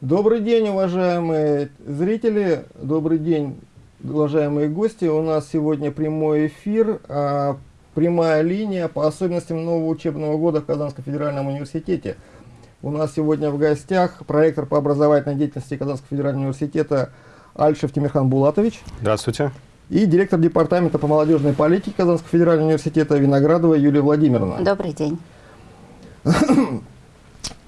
Добрый день, уважаемые зрители, добрый день, уважаемые гости. У нас сегодня прямой эфир, а, прямая линия по особенностям нового учебного года в Казанском федеральном университете. У нас сегодня в гостях проектор по образовательной деятельности Казанского федерального университета Альшев Тимирхан Булатович. Здравствуйте. И директор департамента по молодежной политике Казанского федерального университета Виноградова Юлия Владимировна. Добрый день.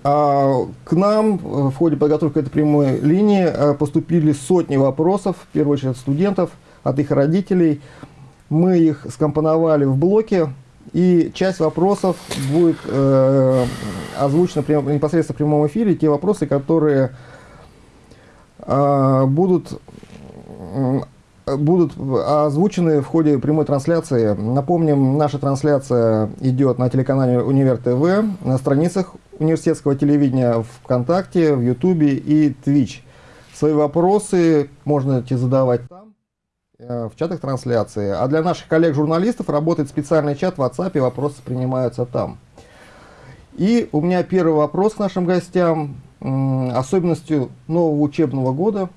А, к нам в ходе подготовки этой прямой линии а, поступили сотни вопросов, в первую очередь от студентов, от их родителей. Мы их скомпоновали в блоке, и часть вопросов будет э, озвучена прям, непосредственно в прямом эфире, те вопросы, которые э, будут будут озвучены в ходе прямой трансляции. Напомним, наша трансляция идет на телеканале Универ ТВ, на страницах университетского телевидения ВКонтакте, в Ютубе и Twitch. Свои вопросы можно задавать там, э, в чатах трансляции. А для наших коллег-журналистов работает специальный чат в WhatsApp, и вопросы принимаются там. И у меня первый вопрос к нашим гостям. Особенностью нового учебного года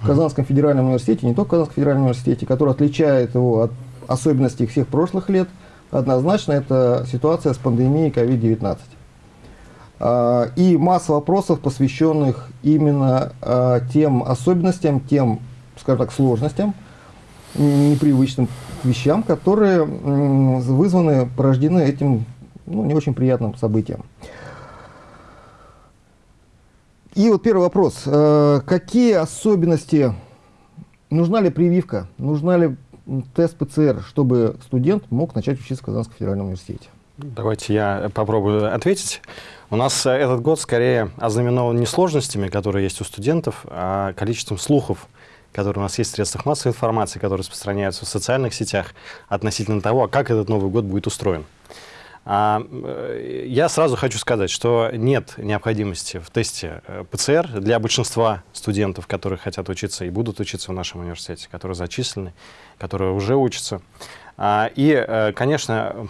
в Казанском федеральном университете, не только в Казанском федеральном университете, который отличает его от особенностей всех прошлых лет, однозначно это ситуация с пандемией COVID-19. А, и масса вопросов, посвященных именно а, тем особенностям, тем, скажем так, сложностям, непривычным вещам, которые вызваны, порождены этим ну, не очень приятным событием. И вот первый вопрос. Э, какие особенности, нужна ли прививка, нужна ли тест ПЦР, чтобы студент мог начать учиться в Казанском федеральном университете? Давайте я попробую ответить. У нас э, этот год скорее ознаменован не сложностями, которые есть у студентов, а количеством слухов, которые у нас есть в средствах массовой информации, которые распространяются в социальных сетях относительно того, как этот Новый год будет устроен. А, э, я сразу хочу сказать, что нет необходимости в тесте э, ПЦР для большинства студентов, которые хотят учиться и будут учиться в нашем университете, которые зачислены, которые уже учатся. А, и, э, конечно,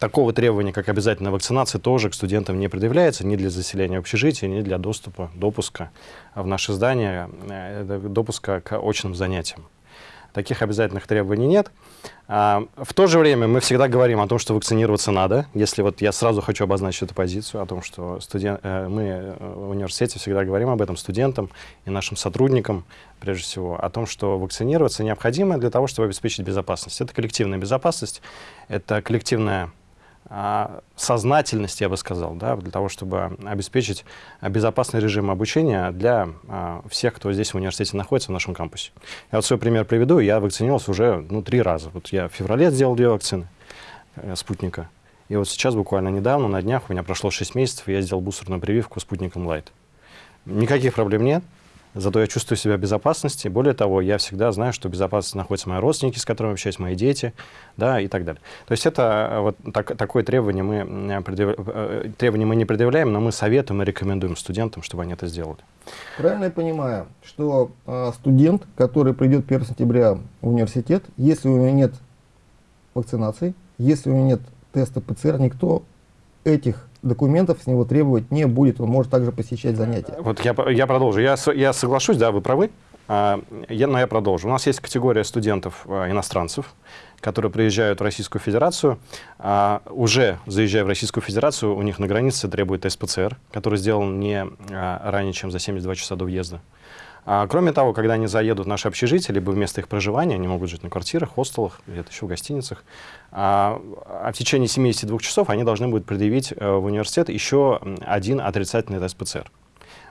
такого требования, как обязательная вакцинация, тоже к студентам не предъявляется ни для заселения общежития, ни для доступа, допуска в наше здание, допуска к очным занятиям. Таких обязательных требований нет. А, в то же время мы всегда говорим о том, что вакцинироваться надо. Если вот я сразу хочу обозначить эту позицию, о том, что студент, э, мы э, в университете всегда говорим об этом студентам и нашим сотрудникам, прежде всего, о том, что вакцинироваться необходимо для того, чтобы обеспечить безопасность. Это коллективная безопасность, это коллективная сознательность, я бы сказал, да, для того, чтобы обеспечить безопасный режим обучения для а, всех, кто здесь в университете находится, в нашем кампусе. Я вот свой пример приведу. Я вакцинировался уже ну, три раза. Вот я в феврале сделал две вакцины э, спутника. И вот сейчас, буквально недавно, на днях, у меня прошло 6 месяцев, я сделал бустерную прививку спутником Лайт. Никаких проблем нет. Зато я чувствую себя в безопасности. Более того, я всегда знаю, что в безопасности находятся мои родственники, с которыми общаюсь, мои дети, да, и так далее. То есть это э, вот так, такое требование мы, э, предъяв... Э, требование мы не предъявляем, но мы советуем и рекомендуем студентам, чтобы они это сделали. Правильно я понимаю, что студент, который придет 1 сентября в университет, если у него нет вакцинации, если у него нет теста ПЦР, никто этих документов с него требовать не будет, он может также посещать занятия. Вот я, я продолжу. Я, я соглашусь, да, вы правы, а, я, но я продолжу. У нас есть категория студентов а, которые приезжают в Российскую Федерацию. А, уже заезжая в Российскую Федерацию, у них на границе требует тест ПЦР, который сделан не а, ранее, чем за 72 часа до въезда. А, кроме того, когда они заедут в наше общежитие, либо вместо их проживания, они могут жить на квартирах, хостелах, где-то еще в гостиницах, а, а в течение 72 часов они должны будут предъявить э, в университет еще один отрицательный тест ПЦР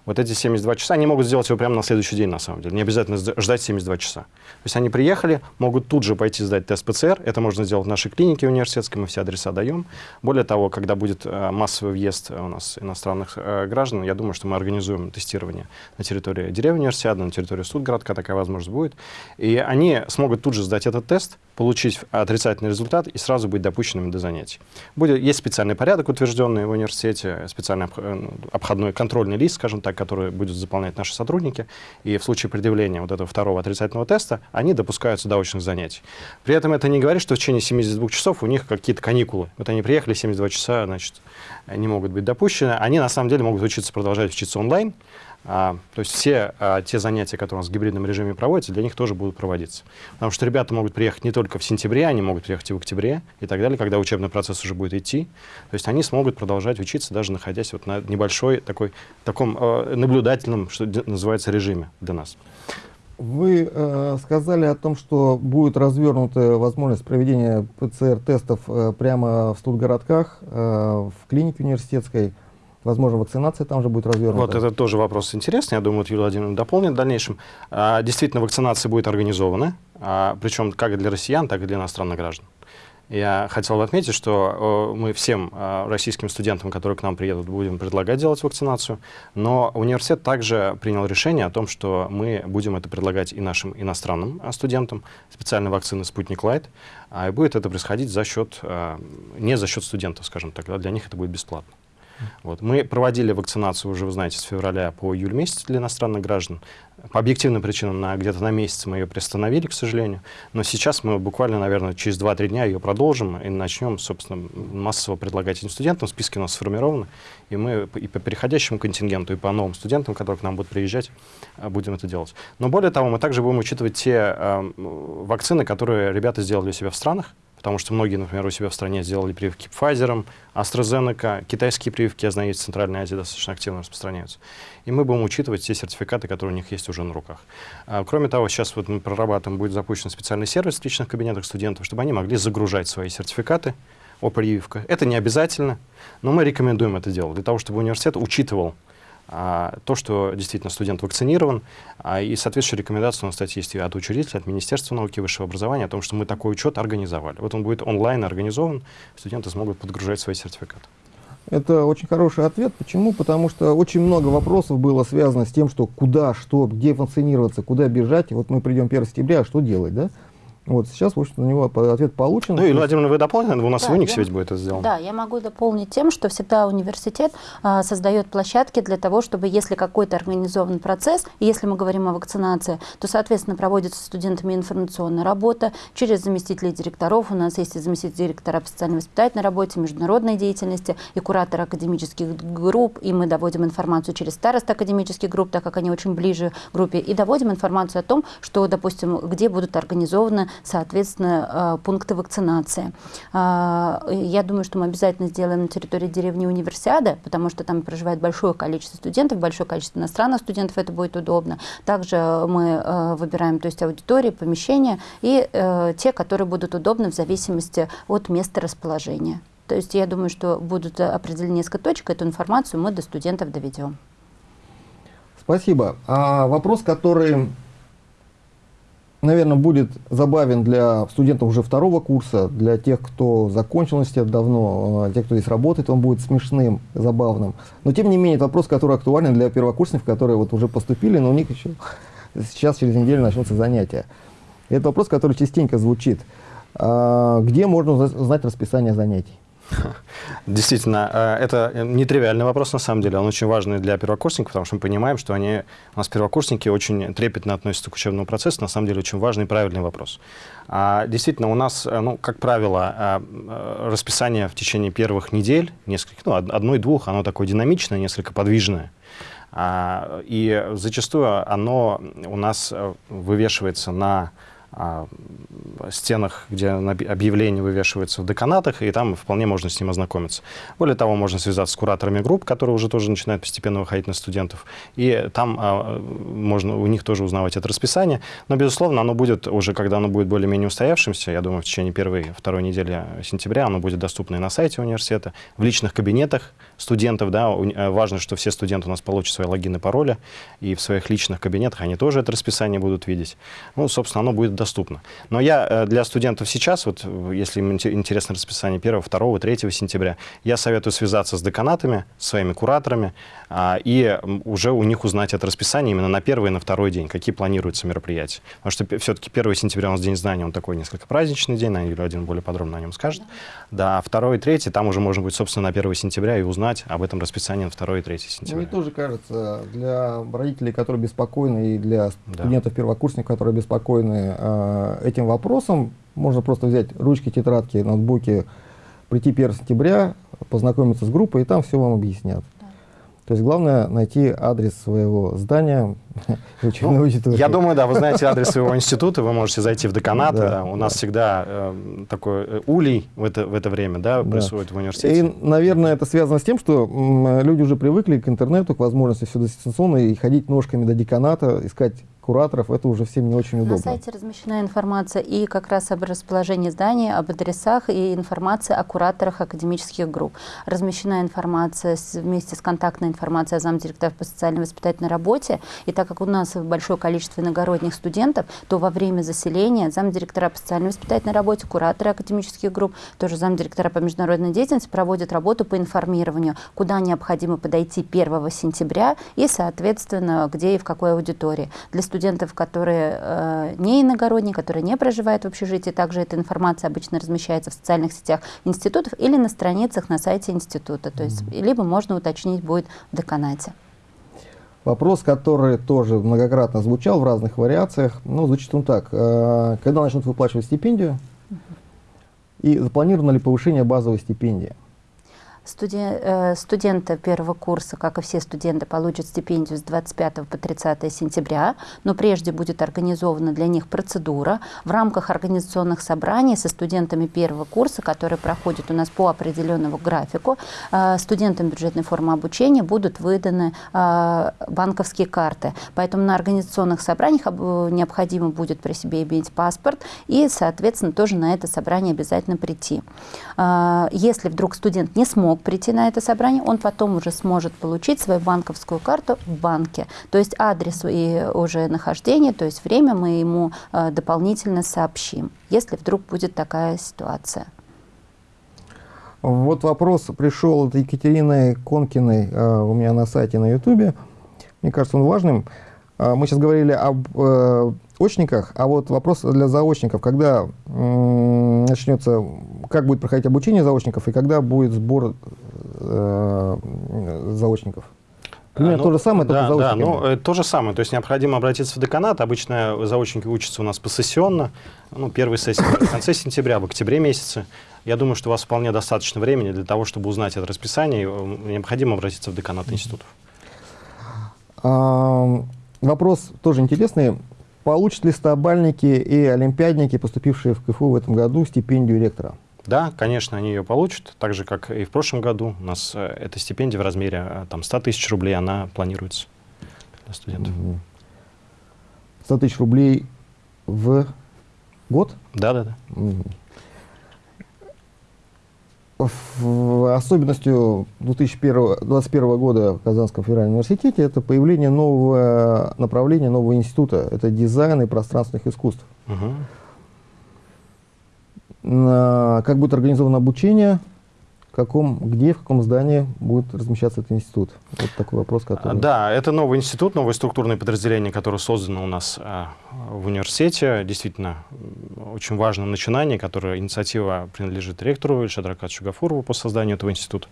вот эти 72 часа, они могут сделать его прямо на следующий день, на самом деле. Не обязательно ждать 72 часа. То есть они приехали, могут тут же пойти сдать тест ПЦР. Это можно сделать в нашей клинике университетской, мы все адреса даем. Более того, когда будет э, массовый въезд у нас иностранных э, граждан, я думаю, что мы организуем тестирование на территории деревни университета, на территории Студгородка, такая возможность будет. И они смогут тут же сдать этот тест, получить отрицательный результат и сразу быть допущенными до занятий. Будет, есть специальный порядок, утвержденный в университете, специальный э, обходной контрольный лист, скажем так, который будут заполнять наши сотрудники. И в случае предъявления вот этого второго отрицательного теста они допускаются до очных занятий. При этом это не говорит, что в течение 72 часов у них какие-то каникулы. Вот они приехали, 72 часа, значит, не могут быть допущены. Они на самом деле могут учиться, продолжать учиться онлайн, а, то есть все а, те занятия, которые у нас в гибридном режиме проводятся, для них тоже будут проводиться. Потому что ребята могут приехать не только в сентябре, они могут приехать и в октябре и так далее, когда учебный процесс уже будет идти. То есть они смогут продолжать учиться, даже находясь вот на небольшой такой, таком э, наблюдательном, что называется, режиме для нас. Вы э, сказали о том, что будет развернута возможность проведения ПЦР-тестов э, прямо в студгородках, э, в клинике университетской. Возможно, вакцинация там же будет развернута. Вот это тоже вопрос интересный. Я думаю, вот Юлия Владимировна дополнит в дальнейшем. А, действительно, вакцинация будет организована, а, причем как для россиян, так и для иностранных граждан. Я хотел бы отметить, что мы всем а, российским студентам, которые к нам приедут, будем предлагать делать вакцинацию, но университет также принял решение о том, что мы будем это предлагать и нашим иностранным студентам, специальной вакцины «Спутник Лайт», и будет это происходить за счет, не за счет студентов, скажем так, для них это будет бесплатно. Вот. Мы проводили вакцинацию уже, вы знаете, с февраля по июль месяц для иностранных граждан. По объективным причинам на, где-то на месяц мы ее приостановили, к сожалению. Но сейчас мы буквально, наверное, через 2-3 дня ее продолжим и начнем, собственно, массово предлагать этим студентам. Списки у нас сформированы. И мы и по переходящему контингенту, и по новым студентам, которые к нам будут приезжать, э, будем это делать. Но более того, мы также будем учитывать те э, вакцины, которые ребята сделали у себя в странах потому что многие, например, у себя в стране сделали прививки Pfizer, AstraZeneca, китайские прививки, я знаю, есть в Центральной Азии достаточно активно распространяются. И мы будем учитывать те сертификаты, которые у них есть уже на руках. А, кроме того, сейчас вот мы прорабатываем, будет запущен специальный сервис в личных кабинетах студентов, чтобы они могли загружать свои сертификаты о прививках. Это не обязательно, но мы рекомендуем это делать, для того, чтобы университет учитывал то, что действительно студент вакцинирован, а, и соответствующая рекомендация у нас, кстати, есть от учредителя, от Министерства науки и высшего образования о том, что мы такой учет организовали. Вот он будет онлайн организован, студенты смогут подгружать свои сертификаты. Это очень хороший ответ. Почему? Потому что очень много вопросов было связано с тем, что куда, что, где вакцинироваться, куда бежать. Вот мы придем 1 сентября, а что делать, да? Вот сейчас, в общем, на него ответ получен. Ну, Юлия Владимировна, вы дополните, у нас да, в Униксе я, ведь будет это сделано. Да, я могу дополнить тем, что всегда университет а, создает площадки для того, чтобы, если какой-то организован процесс, и если мы говорим о вакцинации, то, соответственно, проводится студентами информационная работа через заместителей директоров. У нас есть и заместитель директора по социально-воспитательной работе, международной деятельности, и куратор академических групп, и мы доводим информацию через старост академических групп, так как они очень ближе к группе, и доводим информацию о том, что, допустим, где будут организованы соответственно, э, пункты вакцинации. А, я думаю, что мы обязательно сделаем на территории деревни универсиада, потому что там проживает большое количество студентов, большое количество иностранных студентов, это будет удобно. Также мы э, выбираем то есть, аудитории, помещения и э, те, которые будут удобны в зависимости от места расположения. То есть я думаю, что будут определены несколько точек, эту информацию мы до студентов доведем. Спасибо. А вопрос, который наверное, будет забавен для студентов уже второго курса, для тех, кто закончил университет давно, а, тех, кто здесь работает, он будет смешным, забавным. Но, тем не менее, это вопрос, который актуален для первокурсников, которые вот уже поступили, но у них еще сейчас через неделю начнутся занятия. это вопрос, который частенько звучит. А, где можно узнать расписание занятий? Действительно, э, это нетривиальный вопрос, на самом деле. Он очень важный для первокурсников, потому что мы понимаем, что они, у нас первокурсники очень трепетно относятся к учебному процессу. На самом деле, очень важный и правильный вопрос. А, действительно, у нас, э, ну, как правило, э, расписание в течение первых недель, несколько, ну, одной-двух, оно такое динамичное, несколько подвижное. А, и зачастую оно у нас вывешивается на стенах, где объявления вывешиваются в деканатах, и там вполне можно с ним ознакомиться. Более того, можно связаться с кураторами групп, которые уже тоже начинают постепенно выходить на студентов, и там а, можно у них тоже узнавать это расписание. Но, безусловно, оно будет уже, когда оно будет более-менее устоявшимся, я думаю, в течение первой, второй недели сентября оно будет доступно и на сайте университета, в личных кабинетах студентов. Да, э, важно, что все студенты у нас получат свои логины, пароли, и в своих личных кабинетах они тоже это расписание будут видеть. Ну, собственно, оно будет доступно. Но я э, для студентов сейчас, вот если им интересно расписание 1, 2, 3 сентября, я советую связаться с деканатами, своими кураторами, а, и уже у них узнать это расписание именно на первый и на второй день, какие планируются мероприятия. Потому что все-таки 1 сентября у нас День знания, он такой несколько праздничный день, на Юлия один более подробно о нем скажет. Да, а 2 и 3, там уже можно будет, собственно, на 1 сентября и узнать об этом расписании на 2 и 3 сентября. Мне тоже кажется, для родителей, которые беспокойны, и для студентов-первокурсников, которые беспокойны э, этим вопросом, можно просто взять ручки, тетрадки, ноутбуки, прийти 1 сентября, познакомиться с группой, и там все вам объяснят. То есть главное найти адрес своего здания, ну. Я думаю, да, вы знаете адрес своего института, вы можете зайти в деканат. Да, да, у нас всегда э, такой э, улей в это, в это время да, да. происходит в университете. И, наверное, это связано с тем, что люди уже привыкли к интернету, к возможности все дистанционно и ходить ножками до деканата, искать кураторов, это уже всем не очень удобно. На сайте размещена информация и как раз об расположении зданий, об адресах и информация о кураторах академических групп. Размещена информация с, вместе с контактной информацией о замдиректора по социальной воспитательной работе. И так как у нас большое количество иногородних студентов, то во время заселения замдиректора по социальной воспитательной работе, кураторы академических групп, тоже замдиректора по международной деятельности проводят работу по информированию, куда необходимо подойти 1 сентября и, соответственно, где и в какой аудитории. Для студентов которые э, не иногородние, которые не проживают в общежитии. Также эта информация обычно размещается в социальных сетях институтов или на страницах на сайте института. То есть, либо можно уточнить будет в деканате. Вопрос, который тоже многократно звучал в разных вариациях, ну, звучит он так. Э, когда начнут выплачивать стипендию? И запланировано ли повышение базовой стипендии? Студен, э, студенты первого курса, как и все студенты, получат стипендию с 25 по 30 сентября, но прежде будет организована для них процедура в рамках организационных собраний со студентами первого курса, которые проходят у нас по определенному графику. Э, студентам бюджетной формы обучения будут выданы э, банковские карты. Поэтому на организационных собраниях необходимо будет при себе иметь паспорт и, соответственно, тоже на это собрание обязательно прийти. Если вдруг студент не смог смог прийти на это собрание, он потом уже сможет получить свою банковскую карту в банке. То есть адрес и уже нахождение, то есть время мы ему э, дополнительно сообщим, если вдруг будет такая ситуация. Вот вопрос пришел от Екатерины Конкиной э, у меня на сайте на Ютубе. Мне кажется, он важным. Э, мы сейчас говорили об очниках, а вот вопрос для заочников, когда начнется, как будет проходить обучение заочников и когда будет сбор э, заочников? Примерно ну, то же самое, да, только да, ну, э, то же самое. То есть необходимо обратиться в деканат. Обычно заочники учатся у нас посессионно. Ну, первая сессия в конце сентября, в октябре месяце. Я думаю, что у вас вполне достаточно времени для того, чтобы узнать это расписание. Э, необходимо обратиться в деканат институтов. А, вопрос тоже интересный. Получат ли стабальники и олимпиадники, поступившие в КФУ в этом году, стипендию ректора? Да, конечно, они ее получат, так же, как и в прошлом году. У нас э, эта стипендия в размере э, там, 100 тысяч рублей, она планируется для студентов. 100 тысяч рублей в год? Да, да, да особенностью 2021 года в Казанском федеральном университете это появление нового направления, нового института. Это дизайн и пространственных искусств. Угу. Как будет организовано обучение, каком, где, в каком здании будет размещаться этот институт? Вот такой вопрос, который... Да, это новый институт, новое структурное подразделение, которое создано у нас а, в университете. Действительно, очень важное начинание, которое инициатива принадлежит ректору Ильшадру Шугафурову по созданию этого института.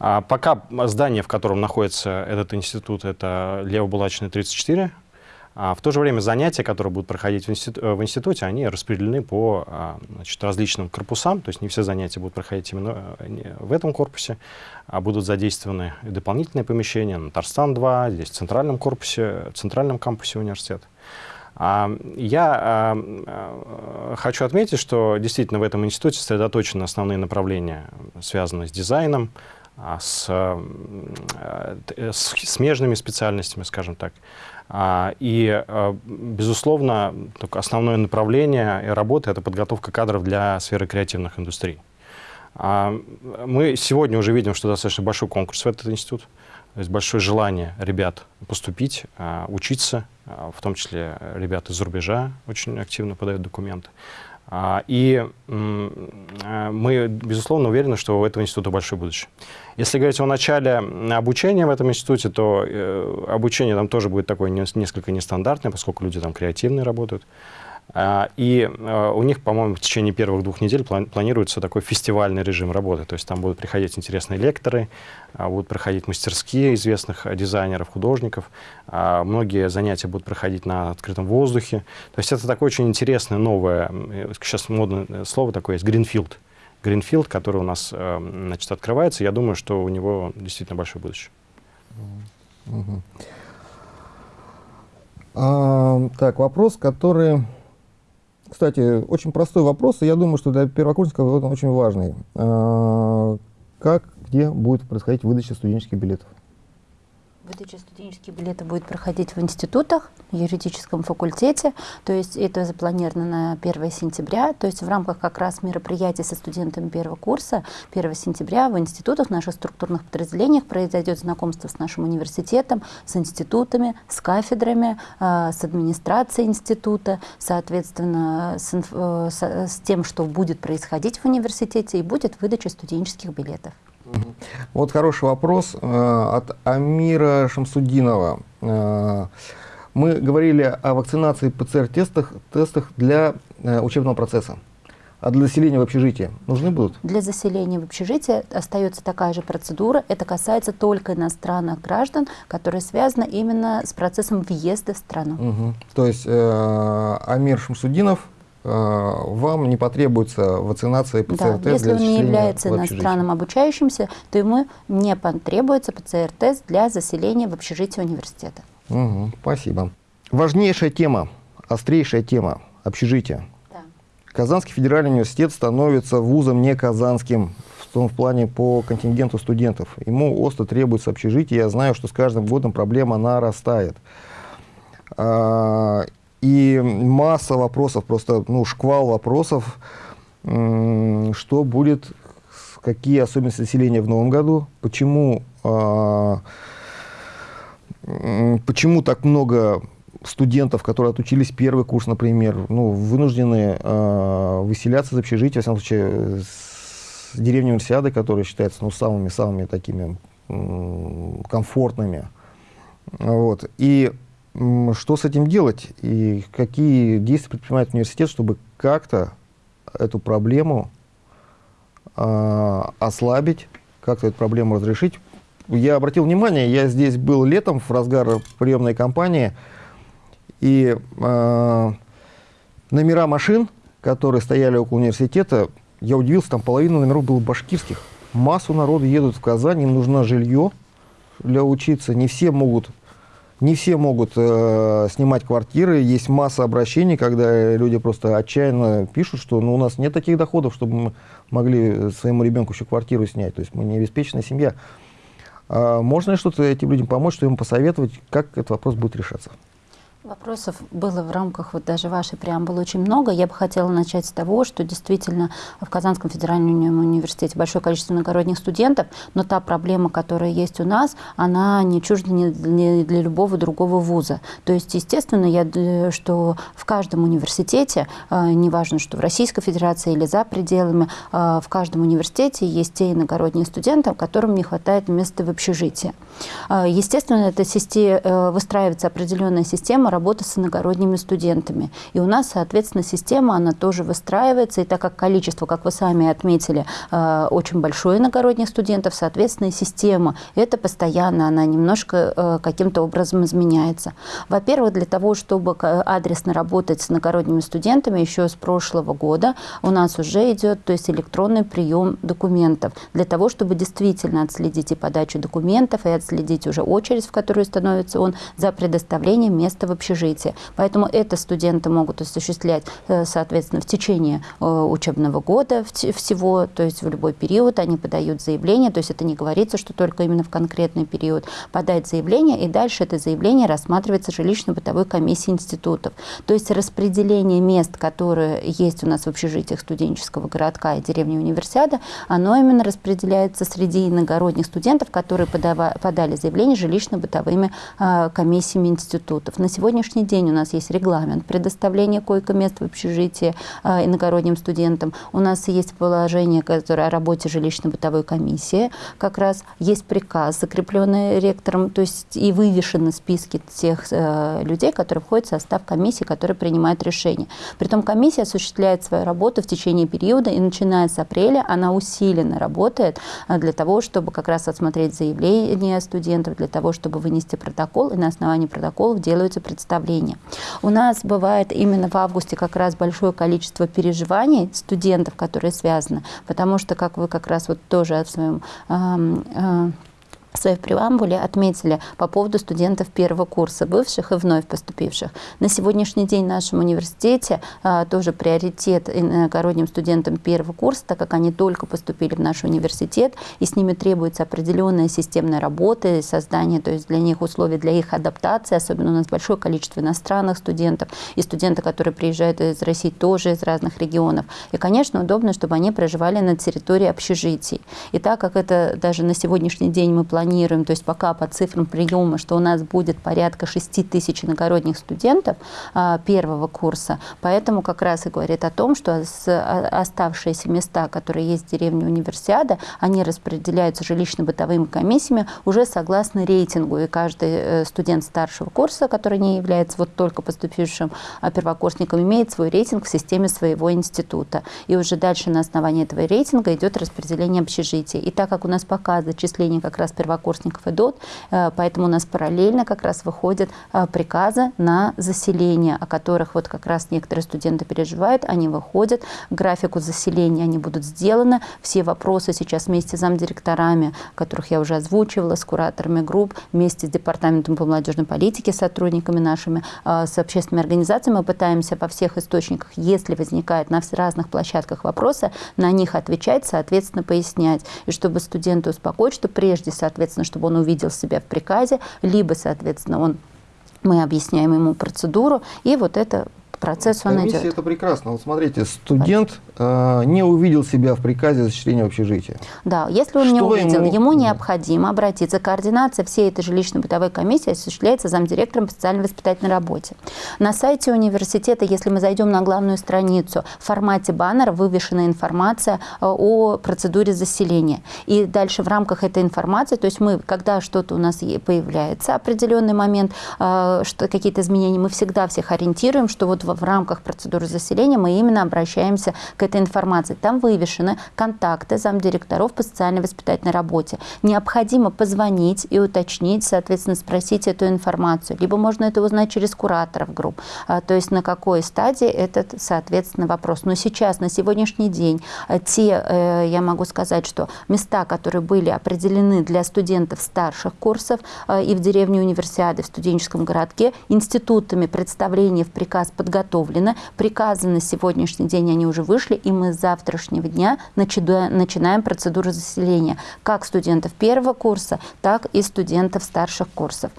А пока здание, в котором находится этот институт, это Лево-Булачный 34, а в то же время занятия, которые будут проходить в, институ э, в институте, они распределены по а, значит, различным корпусам, то есть не все занятия будут проходить именно э, в этом корпусе, а будут задействованы дополнительные помещения на Тарстан-2, здесь в центральном корпусе, в центральном кампусе университета. А, я хочу отметить, что действительно в этом институте сосредоточены основные направления, связанные с дизайном, с, э, с смежными специальностями, скажем так. А, и, э, безусловно, основное направление работы — это подготовка кадров для сферы креативных индустрий. А, мы сегодня уже видим, что достаточно большой конкурс в этот институт. То есть большое желание ребят поступить, а, учиться в том числе ребята из-за рубежа очень активно подают документы. А, и а, мы, безусловно, уверены, что у этого института большое будущее. Если говорить о начале обучения в этом институте, то э, обучение там тоже будет такое несколько нестандартное, поскольку люди там креативные работают. А, и а, у них, по-моему, в течение первых двух недель планируется такой фестивальный режим работы. То есть там будут приходить интересные лекторы, а, будут проходить мастерские известных дизайнеров, художников. Многие занятия будут проходить на открытом воздухе. То есть это такое очень интересное, новое, сейчас модное слово такое есть, гринфилд. Гринфилд, который у нас значит, открывается. Я думаю, что у него действительно большое будущее. Угу. А, так, вопрос, который кстати, очень простой вопрос, и я думаю, что для первокурсников он очень важный. А, как, где будет происходить выдача студенческих билетов? Выдача студенческих билетов будет проходить в институтах, в юридическом факультете, то есть это запланировано на 1 сентября, то есть в рамках как раз мероприятий со студентами первого курса 1 сентября в институтах, наших структурных подразделениях произойдет знакомство с нашим университетом, с институтами, с кафедрами, э, с администрацией института, соответственно, с, э, с, с тем, что будет происходить в университете, и будет выдача студенческих билетов. Вот хороший вопрос э, от Амира Шамсудинова. Э, мы говорили о вакцинации ПЦР-тестах тестах для э, учебного процесса. А для заселения в общежитие нужны будут? Для заселения в общежитие остается такая же процедура. Это касается только иностранных граждан, которые связаны именно с процессом въезда в страну. Угу. То есть э, Амир Шамсудинов вам не потребуется вакцинация ПЦР-тест да, если он не является иностранным обучающимся, то ему не потребуется ПЦР-тест для заселения в общежитие университета. Угу, спасибо. Важнейшая тема, острейшая тема – общежитие. Да. Казанский федеральный университет становится вузом не казанским в том в плане по контингенту студентов. Ему остро требуется общежитие. Я знаю, что с каждым годом проблема нарастает. И масса вопросов, просто ну, шквал вопросов, что будет, какие особенности населения в новом году, почему, а, почему так много студентов, которые отучились первый курс, например, ну, вынуждены э, выселяться из общежития, в всяком случае, с деревни Универсиады, которые считаются ну, самыми-самыми такими комфортными. Вот. И что с этим делать и какие действия предпринимает университет, чтобы как-то эту проблему э, ослабить, как-то эту проблему разрешить. Я обратил внимание, я здесь был летом в разгар приемной кампании, и э, номера машин, которые стояли около университета, я удивился, там половина номеров было башкирских. Массу народу едут в Казань, им нужно жилье для учиться. Не все могут не все могут э, снимать квартиры. Есть масса обращений, когда люди просто отчаянно пишут, что ну, у нас нет таких доходов, чтобы мы могли своему ребенку еще квартиру снять. То есть мы не обеспеченная семья. А можно ли что-то этим людям помочь, что им посоветовать, как этот вопрос будет решаться? Вопросов было в рамках вот даже вашей преамбулы очень много. Я бы хотела начать с того, что действительно в Казанском федеральном университете большое количество иногородних студентов, но та проблема, которая есть у нас, она не чужда ни для любого другого вуза. То есть, естественно, я, э, что в каждом университете, э, неважно, что в Российской Федерации или за пределами, э, в каждом университете есть те иногородние студенты, которым не хватает места в общежитии. Естественно, это выстраивается определенная система работа с иногородними студентами. И у нас, соответственно, система, она тоже выстраивается, и так как количество, как вы сами отметили, э, очень большое иногородних студентов, соответственно, система, это постоянно, она немножко э, каким-то образом изменяется. Во-первых, для того, чтобы адресно работать с иногородними студентами, еще с прошлого года у нас уже идет то есть электронный прием документов, для того, чтобы действительно отследить и подачу документов, и отследить уже очередь, в которую становится он, за предоставление места в общежитие. Поэтому это студенты могут осуществлять, э, соответственно, в течение э, учебного года всего, то есть в любой период они подают заявление, то есть это не говорится, что только именно в конкретный период подать заявление, и дальше это заявление рассматривается жилищно-бытовой комиссией институтов. То есть распределение мест, которые есть у нас в общежитиях студенческого городка и деревни Универсиада, оно именно распределяется среди иногородних студентов, которые подава, подали заявление жилищно-бытовыми э, комиссиями институтов. На сегодня сегодняшний день у нас есть регламент предоставления койко-мест в общежитии э, иногородним студентам. У нас есть положение, которое о работе жилищно-бытовой комиссии. Как раз есть приказ, закрепленный ректором, то есть и вывешены списки тех э, людей, которые входят в состав комиссии, которые принимают решения. Притом комиссия осуществляет свою работу в течение периода, и начиная с апреля она усиленно работает э, для того, чтобы как раз отсмотреть заявления студентов, для того, чтобы вынести протокол, и на основании протоколов делаются представления. У нас бывает именно в августе как раз большое количество переживаний студентов, которые связаны, потому что, как вы как раз вот тоже в своем э, в своей преамбуле отметили по поводу студентов первого курса, бывших и вновь поступивших. На сегодняшний день в нашем университете а, тоже приоритет иногородним студентам первого курса, так как они только поступили в наш университет, и с ними требуется определенная системная работа, создание, то есть для них условий для их адаптации, особенно у нас большое количество иностранных студентов, и студенты, которые приезжают из России, тоже из разных регионов. И, конечно, удобно, чтобы они проживали на территории общежитий. И так как это даже на сегодняшний день мы планируем планируем, то есть пока по цифрам приема, что у нас будет порядка 6 тысяч иногородних студентов а, первого курса, поэтому как раз и говорит о том, что а, оставшиеся места, которые есть в деревне Универсиада, они распределяются жилищно-бытовыми комиссиями уже согласно рейтингу, и каждый э, студент старшего курса, который не является вот только поступившим а, первокурсником, имеет свой рейтинг в системе своего института. И уже дальше на основании этого рейтинга идет распределение общежития. И так как у нас пока зачисление как раз первокурсников первокурсников идут, э, поэтому у нас параллельно как раз выходят э, приказы на заселение, о которых вот как раз некоторые студенты переживают, они выходят, графику заселения они будут сделаны, все вопросы сейчас вместе с замдиректорами, которых я уже озвучивала, с кураторами групп, вместе с Департаментом по молодежной политике, сотрудниками нашими, э, с общественными организациями. Мы пытаемся по всех источниках, если возникает на разных площадках вопросы, на них отвечать, соответственно, пояснять. И чтобы студенты успокоить, что прежде, соответственно, соответственно, чтобы он увидел себя в приказе, либо, соответственно, он мы объясняем ему процедуру, и вот это процесс он идет. это прекрасно. Вот смотрите, студент э, не увидел себя в приказе зачисления в общежитие. Да, если он Что не увидел, ему, ему необходимо обратиться. Координация всей этой жилищно-бытовой комиссии осуществляется замдиректором по социальной воспитательной работе. На сайте университета, если мы зайдем на главную страницу, в формате баннера вывешена информация э, о процедуре заселения. И дальше в рамках этой информации, то есть мы, когда что-то у нас появляется, определенный момент, э, что какие-то изменения, мы всегда всех ориентируем, что вот в рамках процедуры заселения мы именно обращаемся к этой информации. Там вывешены контакты замдиректоров по социальной воспитательной работе. Необходимо позвонить и уточнить, соответственно, спросить эту информацию. Либо можно это узнать через кураторов групп, а, то есть на какой стадии этот, соответственно, вопрос. Но сейчас, на сегодняшний день, а, те, э, я могу сказать, что места, которые были определены для студентов старших курсов а, и в деревне Универсиады, в студенческом городке, институтами представления в приказ подготовки подготовлено. Приказы на сегодняшний день, они уже вышли, и мы с завтрашнего дня начинаем процедуру заселения как студентов первого курса, так и студентов старших курсов.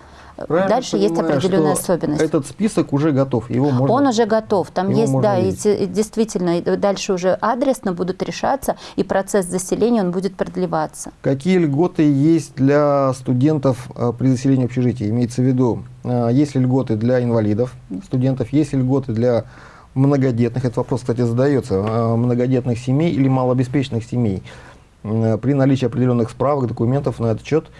Правильно Дальше понимаю, есть определенная особенность. Этот список уже готов, его можно. Он уже готов, там есть, да, и, действительно, дальше уже адресно будут решаться, и процесс заселения он будет продлеваться. Какие льготы есть для студентов э, при заселении общежития? Имеется в виду, э, есть ли льготы для инвалидов студентов, есть ли льготы для многодетных, этот вопрос, кстати, задается, э, многодетных семей или малообеспеченных семей. При наличии определенных справок, документов на этот счет –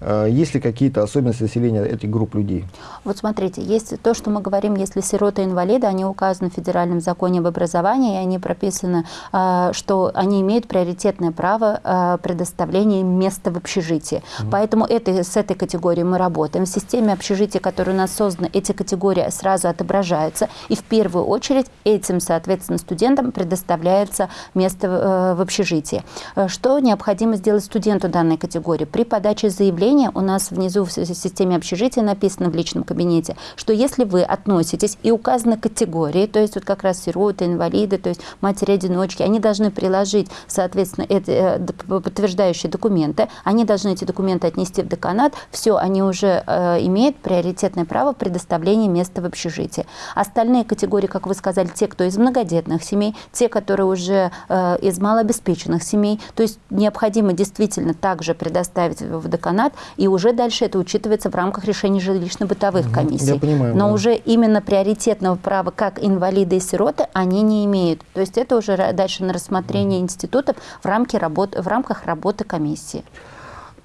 есть ли какие-то особенности населения этих групп людей? Вот смотрите, есть то, что мы говорим, если сироты инвалиды, они указаны в федеральном законе об образовании, и они прописаны, э, что они имеют приоритетное право э, предоставления места в общежитии. Угу. Поэтому это, с этой категорией мы работаем. В системе общежития, которая у нас создана, эти категории сразу отображаются, и в первую очередь этим, соответственно, студентам предоставляется место в общежитии. Что необходимо сделать студенту данной категории? При подаче заявления заявление у нас внизу в системе общежития написано в личном кабинете, что если вы относитесь и указаны категории, то есть вот как раз сироты, инвалиды, то есть матери-одиночки, они должны приложить, соответственно, это, э, подтверждающие документы, они должны эти документы отнести в деканат, все, они уже э, имеют приоритетное право предоставления места в общежитии. Остальные категории, как вы сказали, те, кто из многодетных семей, те, которые уже э, из малообеспеченных семей, то есть необходимо действительно также предоставить в деканат И уже дальше это учитывается в рамках решений жилищно-бытовых угу, комиссий. Я понимаю. Но да. уже именно приоритетного права, как инвалиды и сироты, они не имеют. То есть это уже дальше на рассмотрение угу. институтов в, рамке работ, в рамках работы комиссии.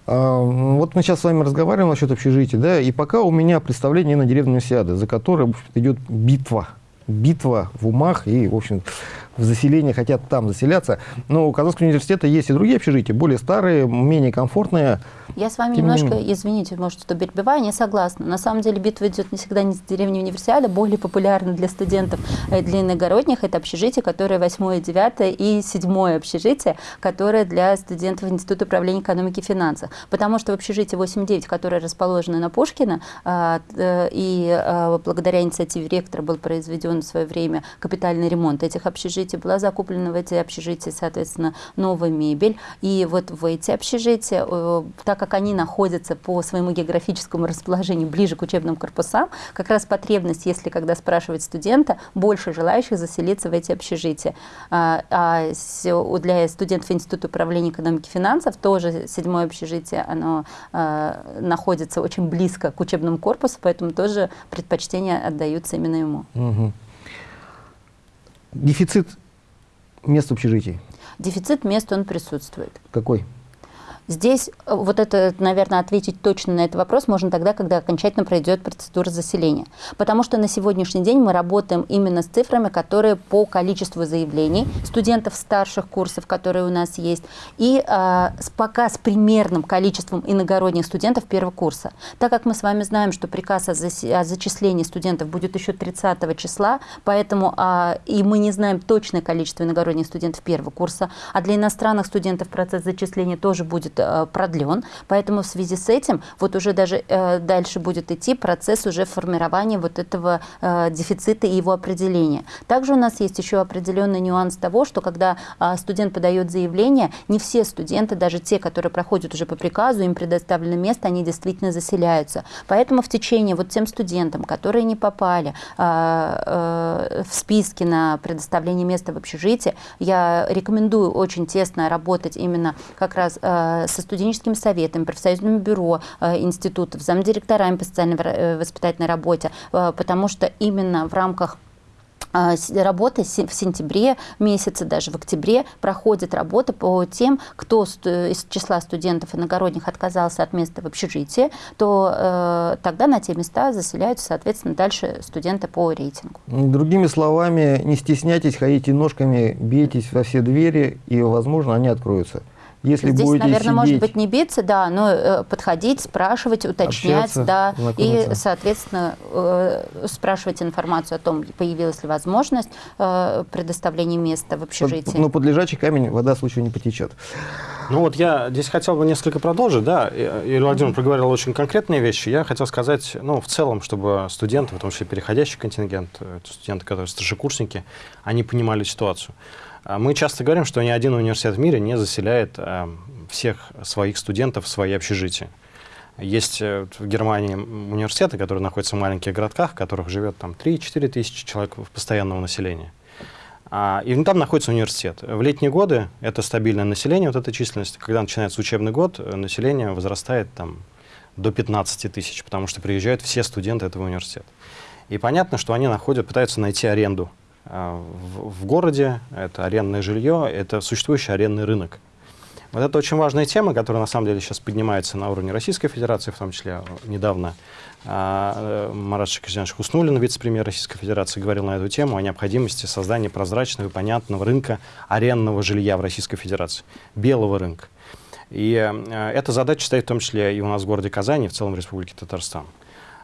А, вот мы сейчас с вами разговариваем насчет общежития, да, и пока у меня представление на деревню Сиады, за которой идет битва битва в умах и, в общем, в заселение хотят там заселяться. Но у Казанского университета есть и другие общежития, более старые, менее комфортные. Я с вами Тем немножко, не... извините, может, что перебиваю, не согласна. На самом деле битва идет не всегда не с деревни универсиада, более популярна для студентов э, для иногородних. Это общежитие, которое 8, 9 и 7 общежитие, которое для студентов Института управления экономики и финансов. Потому что в общежитии 8-9, которое расположено на Пушкина, э, и а, благодаря инициативе ректора был произведен в свое время капитальный ремонт этих общежитий, была закуплена в эти общежития, соответственно, новая мебель. И вот в эти общежития, э, так как они находятся по своему географическому расположению ближе к учебным корпусам, как раз потребность, если когда спрашивать студента, больше желающих заселиться в эти общежития. А, а для студентов Института управления экономики и финансов тоже седьмое общежитие, оно а, находится очень близко к учебному корпусу, поэтому тоже предпочтения отдаются именно ему. Угу. Дефицит мест общежитий? Дефицит мест, он присутствует. Какой? Здесь э, вот это, наверное, ответить точно на этот вопрос можно тогда, когда окончательно пройдет процедура заселения. Потому что на сегодняшний день мы работаем именно с цифрами, которые по количеству заявлений студентов старших курсов, которые у нас есть, и э, пока с примерным количеством иногородних студентов первого курса. Так как мы с вами знаем, что приказ о, о зачислении студентов будет еще 30 числа, поэтому э, и мы не знаем точное количество иногородних студентов первого курса, а для иностранных студентов процесс зачисления тоже будет будет э, продлен. Поэтому в связи с этим вот уже даже э, дальше будет идти процесс уже формирования вот этого э, дефицита и его определения. Также у нас есть еще определенный нюанс того, что когда студент подает заявление, не все студенты, даже те, которые проходят уже по приказу, им предоставлено место, они действительно заселяются. Поэтому в течение вот тем студентам, которые не попали в списки на предоставление места в общежитии, я рекомендую очень тесно работать именно как раз со студенческими советами, профсоюзным бюро э, институтов, замдиректорами по социальной э, воспитательной работе, э, потому что именно в рамках работы в сентябре месяце, даже в октябре проходит работа по тем, кто из числа студентов иногородних отказался от места в общежитии, то э, тогда на те места заселяются, соответственно, дальше студенты по рейтингу. Другими словами, не стесняйтесь, ходите ножками, бейтесь во все двери, и, возможно, они откроются. Если Здесь, будете наверное, сидеть, может быть, не биться, да, но э, подходить, спрашивать, уточнять, общаться, да, и, соответственно, э, спрашивать информацию о том, появилась ли возможность э, предоставления места в общежитии. Но под лежачий камень вода случаю не потечет. Ну вот я здесь хотел бы несколько продолжить, да, Юрий Владимирович проговорил очень конкретные вещи. Я хотел сказать, ну, в целом, чтобы студенты, в том числе переходящий контингент, студенты, которые старшекурсники, они понимали ситуацию. А мы часто говорим, что ни один университет в мире не заселяет э, всех своих студентов в свои общежития. Есть э, в Германии университеты, которые находятся в маленьких городках, в которых живет там 3-4 тысячи человек постоянного населения. А, и там находится университет. В летние годы это стабильное население, вот эта численность. Когда начинается учебный год, э, население возрастает там, до 15 тысяч, потому что приезжают все студенты этого университета. И понятно, что они находят, пытаются найти аренду в, в городе, это арендное жилье, это существующий арендный рынок. Вот это очень важная тема, которая на самом деле сейчас поднимается на уровне Российской Федерации, в том числе недавно а, Марат Шакиржанович Хуснулин, вице-премьер Российской Федерации, говорил на эту тему о необходимости создания прозрачного и понятного рынка арендного жилья в Российской Федерации, белого рынка. И э, эта задача стоит в том числе и у нас в городе Казани, и в целом в Республике Татарстан.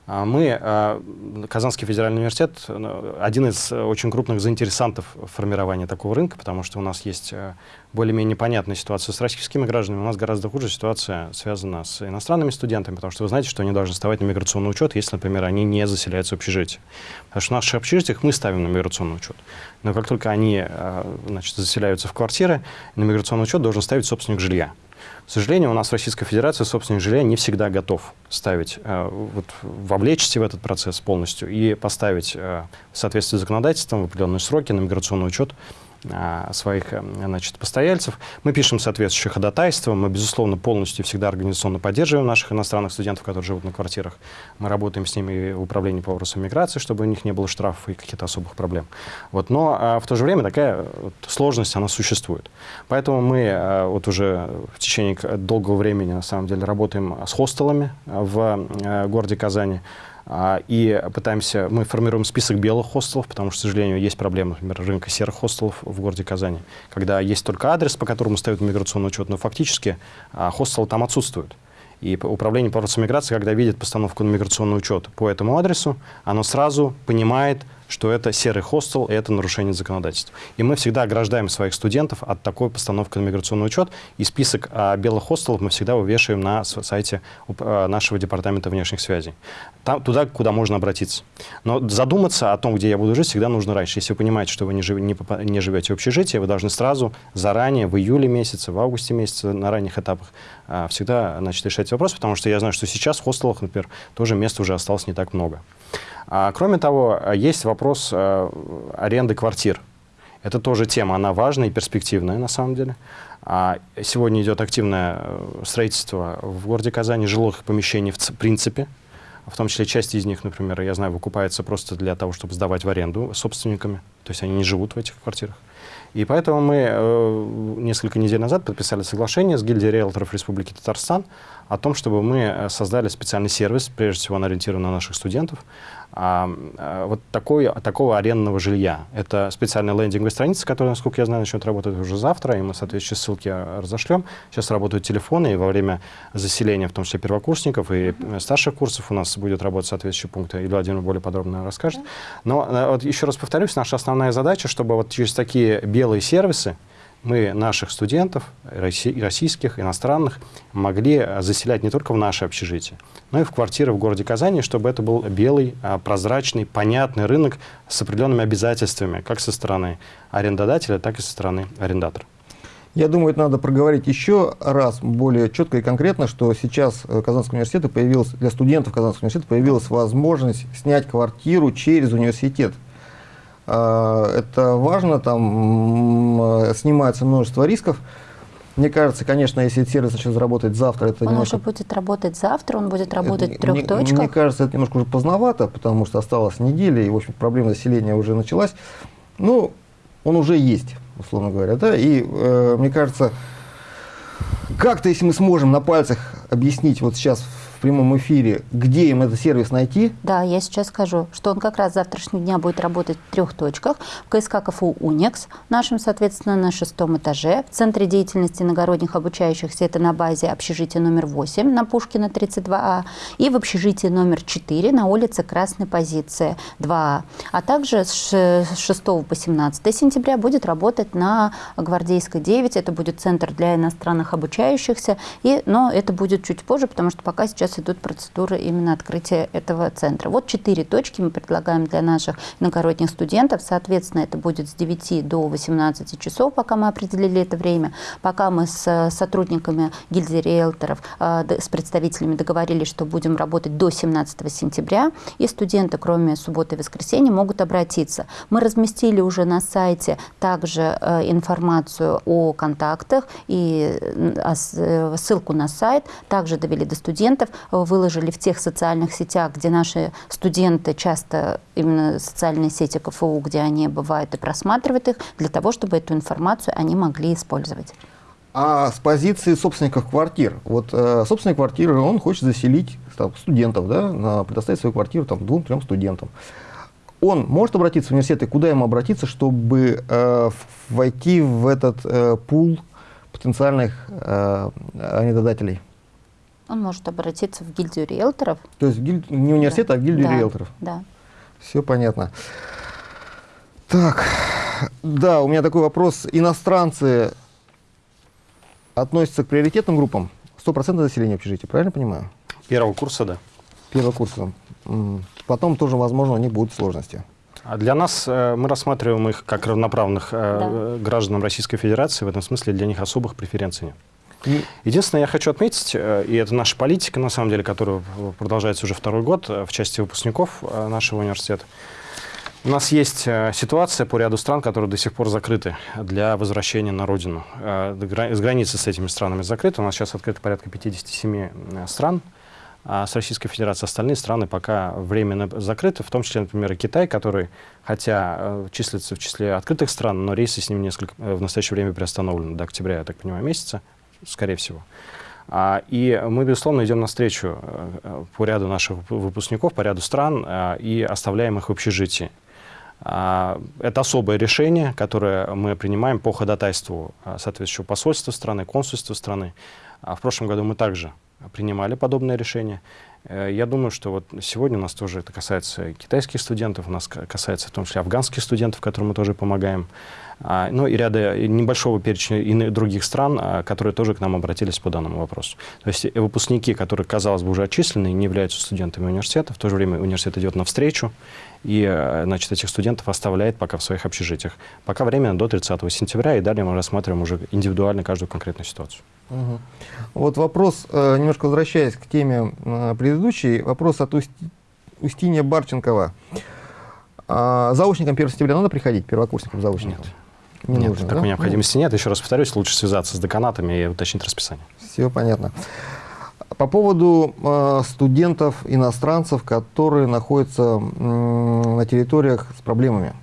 А мы, а, Казанский федеральный университет, ну, один из очень крупных заинтересантов формирования такого рынка, потому что у нас есть э, более-менее понятная ситуация с российскими гражданами, у нас гораздо хуже ситуация связана с иностранными студентами, потому что вы знаете, что они должны вставать на миграционный учет, если, например, они не заселяются в общежитие. Потому что в наших общежитиях мы ставим на миграционный учет. Но как только они э, значит, заселяются в квартиры, на миграционный учет должен ставить собственник жилья. К сожалению, у нас в Российской Федерации собственник жилья не всегда готов ставить, э, вот, вовлечься в этот процесс полностью и поставить э, в соответствии с законодательством в определенные сроки на миграционный учет своих значит, постояльцев. Мы пишем соответствующие ходатайства, мы, безусловно, полностью всегда организационно поддерживаем наших иностранных студентов, которые живут на квартирах. Мы работаем с ними в управлении по вопросам миграции, чтобы у них не было штрафов и каких-то особых проблем. Вот, но а, в то же время такая вот, сложность, она существует. Поэтому мы а, вот уже в течение долгого времени, на самом деле, работаем с хостелами в а, городе Казани. А, и пытаемся, мы формируем список белых хостелов, потому что, к сожалению, есть проблема, например, рынка серых хостелов в городе Казани, когда есть только адрес, по которому стоит миграционный учет, но фактически а, хостелы там отсутствуют. И управление по миграции, когда видит постановку на миграционный учет по этому адресу, оно сразу понимает, что это серый хостел, и это нарушение законодательства. И мы всегда ограждаем своих студентов от такой постановки на миграционный учет, и список а, белых хостелов мы всегда вывешиваем на сайте а, нашего департамента внешних связей. Там, туда, куда можно обратиться. Но задуматься о том, где я буду жить, всегда нужно раньше. Если вы понимаете, что вы не, жив, не, не живете в общежитии, вы должны сразу, заранее, в июле месяце, в августе месяце, на ранних этапах, а, всегда значит, решать вопрос, потому что я знаю, что сейчас в хостелах, например, тоже места уже осталось не так много. А, кроме того, есть вопрос а, аренды квартир. Это тоже тема, она важная и перспективная на самом деле. А сегодня идет активное э, строительство в городе Казани жилых помещений в принципе, в том числе часть из них, например, я знаю, выкупается просто для того, чтобы сдавать в аренду собственниками, то есть они не живут в этих квартирах. И поэтому мы э, несколько недель назад подписали соглашение с гильдией риэлторов Республики Татарстан о том, чтобы мы э, создали специальный сервис, прежде всего он ориентирован на наших студентов, а, а, вот такой, такого арендного жилья. Это специальная лендинговая страница, которая, насколько я знаю, начнет работать уже завтра, и мы соответствующие ссылки разошлем. Сейчас работают телефоны, и во время заселения, в том числе первокурсников и старших курсов, у нас будет работать соответствующие пункты. Илья Владимирович более подробно расскажет. Но э, вот еще раз повторюсь, наша основная задача, чтобы вот через такие белые сервисы, мы наших студентов, российских, иностранных, могли заселять не только в наше общежитие, но и в квартиры в городе Казани, чтобы это был белый, а, прозрачный, понятный рынок с определенными обязательствами, как со стороны арендодателя, так и со стороны арендатора. Я думаю, это надо проговорить еще раз более четко и конкретно, что сейчас э, Казанского университета появилась, для студентов Казанского университета появилась возможность снять квартиру через университет. А, это важно, там снимается множество рисков. Мне кажется, конечно, если сервис начнет заработать завтра, это он немножко... уже будет работать завтра, он будет работать это, в трех мне, точках. Мне кажется, это немножко уже поздновато, потому что осталась неделя, и, в общем, проблема заселения уже началась. Ну, он уже есть, условно говоря, да, и э, мне кажется, как-то, если мы сможем на пальцах объяснить вот сейчас прямом эфире, где им этот сервис найти? Да, я сейчас скажу, что он как раз с завтрашнего дня будет работать в трех точках. В КСК КФУ «Уникс», нашем, соответственно, на шестом этаже. В Центре деятельности иногородних обучающихся это на базе общежития номер 8 на Пушкина 32А и в общежитии номер 4 на улице Красной позиции 2А. А также с 6 по 17 сентября будет работать на Гвардейской 9. Это будет центр для иностранных обучающихся, и, но это будет чуть позже, потому что пока сейчас сейчас идут процедуры именно открытия этого центра. Вот четыре точки мы предлагаем для наших иногородних студентов. Соответственно, это будет с 9 до 18 часов, пока мы определили это время. Пока мы с сотрудниками гильдии риэлторов, а, с представителями договорились, что будем работать до 17 сентября, и студенты, кроме субботы и воскресенья, могут обратиться. Мы разместили уже на сайте также э, информацию о контактах и э, ссылку на сайт, также довели до студентов выложили в тех социальных сетях, где наши студенты часто именно социальные сети КФУ, где они бывают и просматривают их, для того, чтобы эту информацию они могли использовать. А с позиции собственников квартир, вот э, собственник квартиры, он хочет заселить там, студентов, да, на, предоставить свою квартиру там, двум-трем студентам. Он может обратиться в университет, и куда ему обратиться, чтобы э, войти в этот э, пул потенциальных э, арендодателей? Он может обратиться в гильдию риэлторов. То есть гиль... не университет, да. а в гильдию да. риэлторов? Да. Все понятно. Так, да, у меня такой вопрос. Иностранцы относятся к приоритетным группам? 100% населения общежития, правильно понимаю? Первого курса, да. Первого курса. Потом тоже, возможно, у них будут сложности. А для нас э, мы рассматриваем их как равноправных э, да. гражданам Российской Федерации. В этом смысле для них особых преференций нет. Единственное, я хочу отметить, э, и это наша политика, на самом деле, которая продолжается уже второй год э, в части выпускников э, нашего университета, У нас есть ситуация по ряду стран, которые до сих пор закрыты для возвращения на родину. С границы с этими странами закрыты. У нас сейчас открыто порядка 57 э, стран а с Российской Федерацией. Остальные страны пока временно закрыты, в том числе, например, и Китай, который, хотя числится в числе открытых стран, но рейсы с ним несколько, в настоящее время приостановлены до октября, я так понимаю, месяца, скорее всего. А, и мы, безусловно, идем навстречу по ряду наших выпускников, по ряду стран и оставляем их в общежитии. А, это особое решение, которое мы принимаем по ходатайству а, соответствующего посольства страны, консульства страны. А в прошлом году мы также принимали подобное решение. Э, я думаю, что вот сегодня у нас тоже это касается китайских студентов, у нас касается в том числе афганских студентов, которым мы тоже помогаем. А, ну и ряда небольшого перечня иных других стран, а, которые тоже к нам обратились по данному вопросу. То есть выпускники, которые, казалось бы, уже отчислены, не являются студентами университета, в то же время университет идет навстречу, и э, значит, этих студентов оставляет пока в своих общежитиях. Пока время до 30 сентября, и далее мы рассматриваем уже индивидуально каждую конкретную ситуацию. Угу. Вот вопрос, э, немножко возвращаясь к теме предыдущей, вопрос от Устинья Барченкова. А заочникам 1 сентября надо приходить, первокурсникам заочникам? Нет. Не нет, нужно, такой да? необходимости нет. Еще раз повторюсь, лучше связаться с деканатами и уточнить расписание. Все понятно. По поводу э, студентов, иностранцев, которые находятся э, на территориях с проблемами.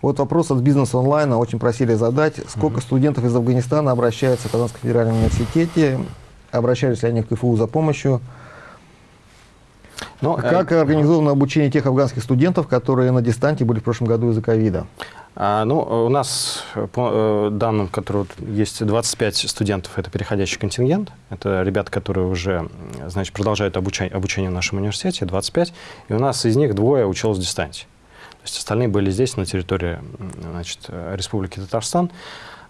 Вот вопрос от бизнеса онлайна очень просили задать. Сколько угу. студентов из Афганистана обращаются в Казанском федеральном университете? Обращались ли они в КФУ за помощью? Но, ну, как э, организовано обучение тех афганских студентов, которые на дистанте были в прошлом году из-за ковида? А, ну, у нас, по э, данным, которые есть 25 студентов, это переходящий контингент. Это ребята, которые уже, значит, продолжают обучение, обучение в нашем университете, 25. И у нас из них двое училось в дистанции. То есть остальные были здесь, на территории значит, Республики Татарстан.